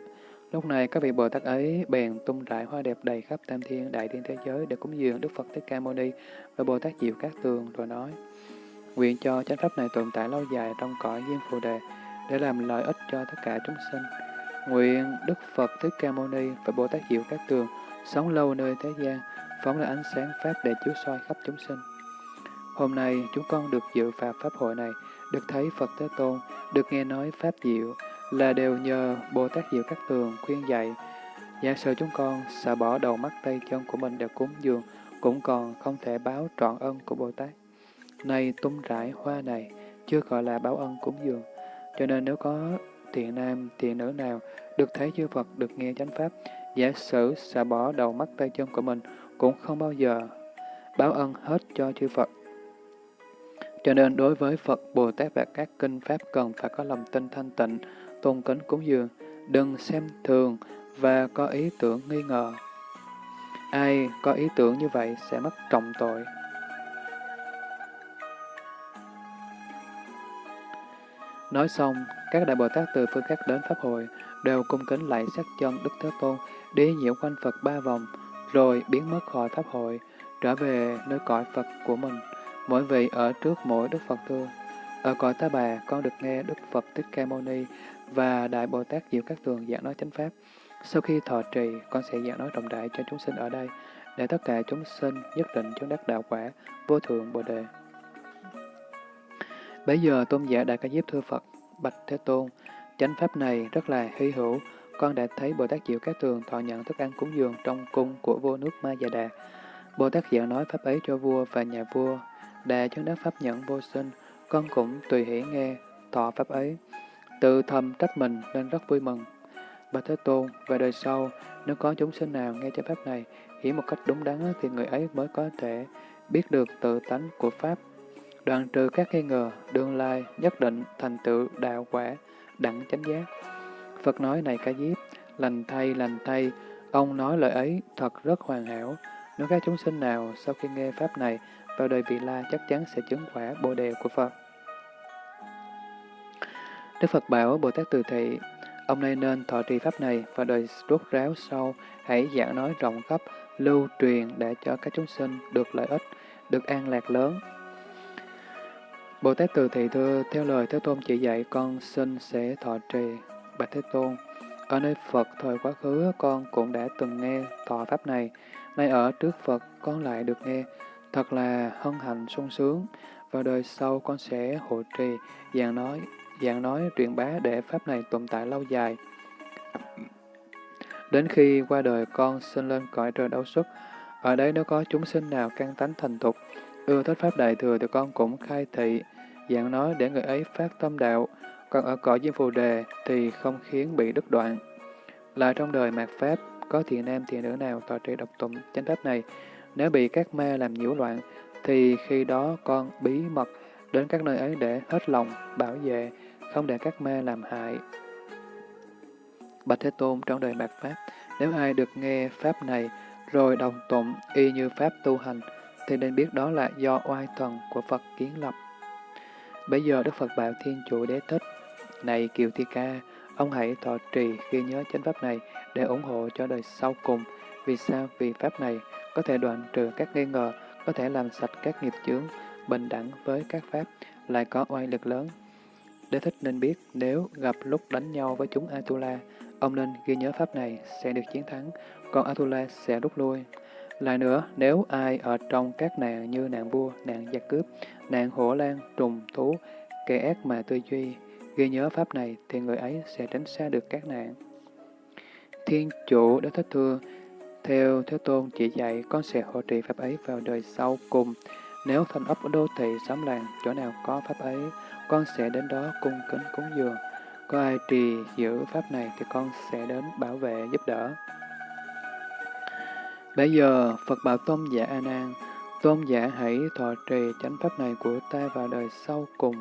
Lúc này các vị Bồ Tát ấy bèn tung rải hoa đẹp đầy khắp tam thiên đại thiên thế giới để cúng dường Đức Phật Thích Ca Mâu Ni và Bồ Tát Diệu Cát Tường rồi nói: Nguyện cho chánh pháp này tồn tại lâu dài trong cõi duyên phù đề để làm lợi ích cho tất cả chúng sinh. Nguyện Đức Phật Thích Ca Mâu Ni và Bồ Tát Diệu Các Tường sống lâu nơi thế gian, phóng ra ánh sáng pháp để chiếu soi khắp chúng sinh. Hôm nay chúng con được dự Pháp pháp hội này, được thấy Phật Thế Tôn, được nghe nói pháp diệu, là đều nhờ Bồ Tát Diệu Các Tường khuyên dạy. Giả sử chúng con xả bỏ đầu mắt tay chân của mình để cúng dường, cũng còn không thể báo trọn ân của Bồ Tát. Này tung rải hoa này, chưa gọi là báo ân cúng dường. Cho nên nếu có thiện nam, thiện nữ nào được thấy chư Phật, được nghe chánh Pháp, giả sử xả bỏ đầu mắt tay chân của mình, cũng không bao giờ báo ân hết cho chư Phật. Cho nên đối với Phật, Bồ Tát và các kinh Pháp cần phải có lòng tin thanh tịnh, tôn kính cúng dường, đừng xem thường và có ý tưởng nghi ngờ. Ai có ý tưởng như vậy sẽ mất trọng tội. Nói xong, các đại Bồ Tát từ phương khác đến Pháp hội, đều cung kính lạy sát chân Đức Thế Tôn, đi nhiễu quanh Phật ba vòng, rồi biến mất khỏi Pháp hội, trở về nơi cõi Phật của mình. Mỗi vị ở trước mỗi Đức Phật thưa, ở cõi Ta Bà, con được nghe Đức Phật Thích Ca Mâu Ni và Đại Bồ Tát Diệu Các Tường giảng nói chánh Pháp. Sau khi thọ trì, con sẽ giảng nói rộng đại cho chúng sinh ở đây, để tất cả chúng sinh nhất định chứng đắc đạo quả, vô thượng Bồ Đề. Bây giờ tôn giả Đại Ca Diếp thưa Phật, Bạch Thế Tôn, chánh Pháp này rất là hy hữu, con đã thấy Bồ Tát Diệu Các Tường thọ nhận thức ăn cúng dường trong cung của vua nước Ma Già Đà. Bồ Tát Diệu nói Pháp ấy cho vua và nhà vua, Đà chứng đắc Pháp nhận vô sinh, con cũng tùy hỷ nghe, thọ Pháp ấy. Tự thầm trách mình nên rất vui mừng. Bạch Thế Tôn, về đời sau, nếu có chúng sinh nào nghe chánh Pháp này, hiểu một cách đúng đắn thì người ấy mới có thể biết được tự tánh của Pháp, đoạn trừ các nghi ngờ, đương lai, nhất định, thành tựu, đạo quả, đẳng chánh giác. Phật nói này ca diếp, lành thay, lành thay, ông nói lời ấy thật rất hoàn hảo. Nếu các chúng sinh nào sau khi nghe Pháp này vào đời vị la chắc chắn sẽ chứng quả bồ đề của Phật. Đức Phật bảo Bồ Tát Từ Thị, ông nay nên thọ trì Pháp này và đời rốt ráo sau, hãy giảng nói rộng khắp, lưu truyền để cho các chúng sinh được lợi ích, được an lạc lớn. Bồ Tát Từ Thị thưa, theo lời Thế Tôn chỉ dạy, con xin sẽ thọ trì. Bạch Thế Tôn, ở nơi Phật thời quá khứ con cũng đã từng nghe thọ Pháp này, nay ở trước Phật con lại được nghe, thật là hân hạnh sung sướng. Vào đời sau con sẽ hộ trì, dạng nói, dạng nói truyền bá để Pháp này tồn tại lâu dài. Đến khi qua đời con sinh lên cõi trời đấu xuất, ở đây nếu có chúng sinh nào căn tánh thành thục, ưa thích Pháp Đại Thừa thì con cũng khai thị, dạng nói để người ấy phát tâm đạo, còn ở cõi Diêm Phù Đề thì không khiến bị đứt đoạn. Lại trong đời mạt Pháp, có thiện nam thiện nữ nào tòa trì độc tụng chánh Pháp này, nếu bị các ma làm nhiễu loạn, thì khi đó con bí mật đến các nơi ấy để hết lòng, bảo vệ, không để các ma làm hại. Bạch Thế Tôn trong đời mạt Pháp, nếu ai được nghe Pháp này, rồi đồng tụng y như Pháp tu hành, thì nên biết đó là do oai thần của Phật kiến lập. Bây giờ Đức Phật bảo Thiên Chủ Đế Thích, Này Kiều Thi Ca, ông hãy thọ trì ghi nhớ chánh Pháp này để ủng hộ cho đời sau cùng. Vì sao? Vì Pháp này có thể đoạn trừ các nghi ngờ, có thể làm sạch các nghiệp chướng, bình đẳng với các Pháp, lại có oai lực lớn. Đế thích nên biết nếu gặp lúc đánh nhau với chúng Atula, ông nên ghi nhớ Pháp này sẽ được chiến thắng, còn Atula sẽ rút lui. Lại nữa, nếu ai ở trong các nạn như nạn vua, nạn giặc cướp, nạn hổ lan, trùng, thú, kẻ ác mà tư duy, ghi nhớ Pháp này thì người ấy sẽ tránh xa được các nạn. Thiên chủ đã thích thưa, theo Thế Tôn chỉ dạy, con sẽ hộ trì Pháp ấy vào đời sau cùng. Nếu thành ấp đô thị, xóm làng, chỗ nào có Pháp ấy, con sẽ đến đó cung kính cúng dường. Có ai trì giữ Pháp này thì con sẽ đến bảo vệ giúp đỡ. Bây giờ, Phật bảo Tôn giả A Nan, Tôn giả hãy thọ trì chánh pháp này của ta vào đời sau cùng,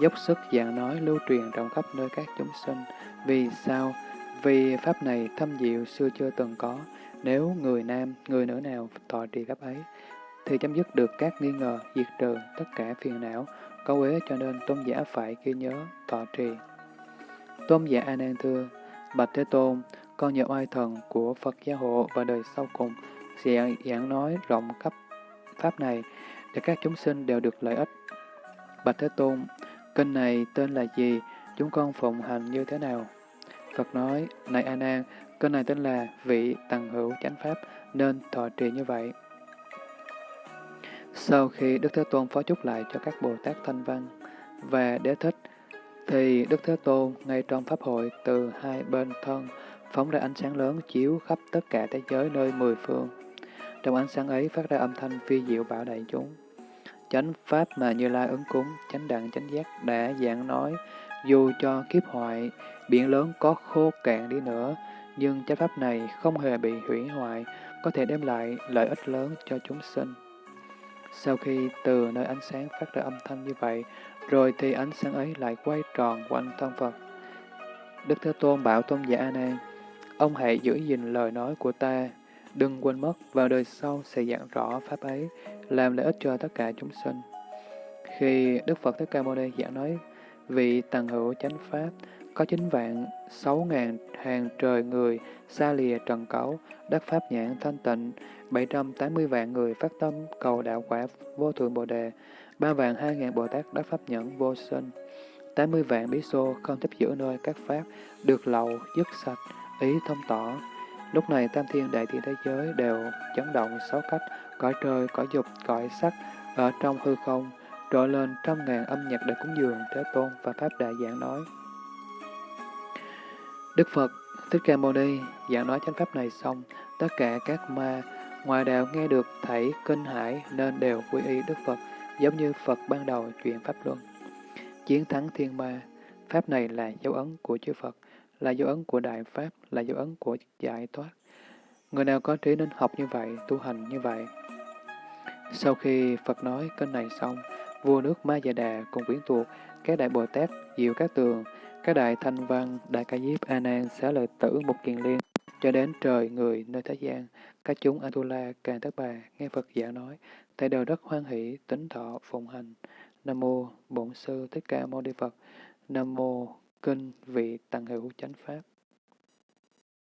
dốc sức giảng nói lưu truyền rộng khắp nơi các chúng sinh. Vì sao? Vì pháp này thâm diệu xưa chưa từng có. Nếu người nam, người nữ nào thọ trì pháp ấy, thì chấm dứt được các nghi ngờ, diệt trừ tất cả phiền não, có uế cho nên tôn giả phải ghi nhớ, thọ trì. Tôn giả A Nan thưa, Bạch Thế Tôn, con nhờ oai thần của Phật gia hộ và đời sau cùng sẽ giảng nói rộng khắp pháp này để các chúng sinh đều được lợi ích. Bạch Thế Tôn, kinh này tên là gì? Chúng con phụng hành như thế nào? Phật nói, này A Nan, kinh này tên là vị tầng hữu chánh pháp nên thọ trì như vậy. Sau khi Đức Thế Tôn phó chúc lại cho các Bồ Tát Thanh Văn và Đế Thích, thì Đức Thế Tôn ngay trong Pháp hội từ hai bên thân phóng ra ánh sáng lớn chiếu khắp tất cả thế giới nơi mười phương. Trong ánh sáng ấy phát ra âm thanh phi diệu bảo đại chúng. Chánh pháp mà Như Lai ứng cúng, chánh đẳng chánh giác đã giảng nói, dù cho kiếp hoại, biển lớn có khô cạn đi nữa, nhưng chánh pháp này không hề bị hủy hoại, có thể đem lại lợi ích lớn cho chúng sinh. Sau khi từ nơi ánh sáng phát ra âm thanh như vậy, rồi thì ánh sáng ấy lại quay tròn quanh thân Phật. Đức Thế Tôn bảo Tôn giả A Nan, ông hãy giữ gìn lời nói của ta, đừng quên mất vào đời sau sẽ giảng rõ pháp ấy, làm lợi ích cho tất cả chúng sinh. Khi Đức Phật Thích Ca Mâu Ni giảng nói vị tầng hữu chánh pháp, có chín vạn sáu ngàn hàng trời người xa lìa trần cấu, đắc pháp nhãn thanh tịnh, 780 vạn người phát tâm cầu đạo quả vô thượng Bồ Đề, ba vạn hai ngàn Bồ Tát đắc pháp nhẫn vô sinh, 80 vạn bí xô không tiếp giữ nơi các pháp, được lậu, dứt sạch, ý thông tỏ. Lúc này tam thiên đại thiên thế giới đều chấn động sáu cách, cõi trời, cõi dục, cõi sắc, ở trong hư không, trội lên trăm ngàn âm nhạc để cúng dường Thế Tôn và Pháp Đại giảng nói. Đức Phật Thích Ca Mâu Ni giảng nói chánh pháp này xong, tất cả các ma ngoài đạo nghe được thảy kinh hải nên đều quy y Đức Phật, giống như Phật ban đầu chuyện Pháp Luân. Chiến thắng thiên ma, Pháp này là dấu ấn của chư Phật, là dấu ấn của Đại Pháp, là dấu ấn của giải thoát. Người nào có trí nên học như vậy, tu hành như vậy. Sau khi Phật nói kinh này xong, vua nước Ma Già Đà cùng quyến thuộc, các đại Bồ Tát, Diệu Các Tường, các đại Thanh Văn, đại Ca Diếp, A Nan, Xá Lợi Tử, Mục Kiền Liên, cho đến trời người nơi thế gian, các chúng Atula, Càng Tất Bà, nghe Phật giảng nói, tại đều rất hoan hỷ, tính thọ, phụng hành. Nam mô Bổn Sư Thích Ca Mâu Ni Phật. Nam mô Kinh Vị tăng Hữu Chánh Pháp.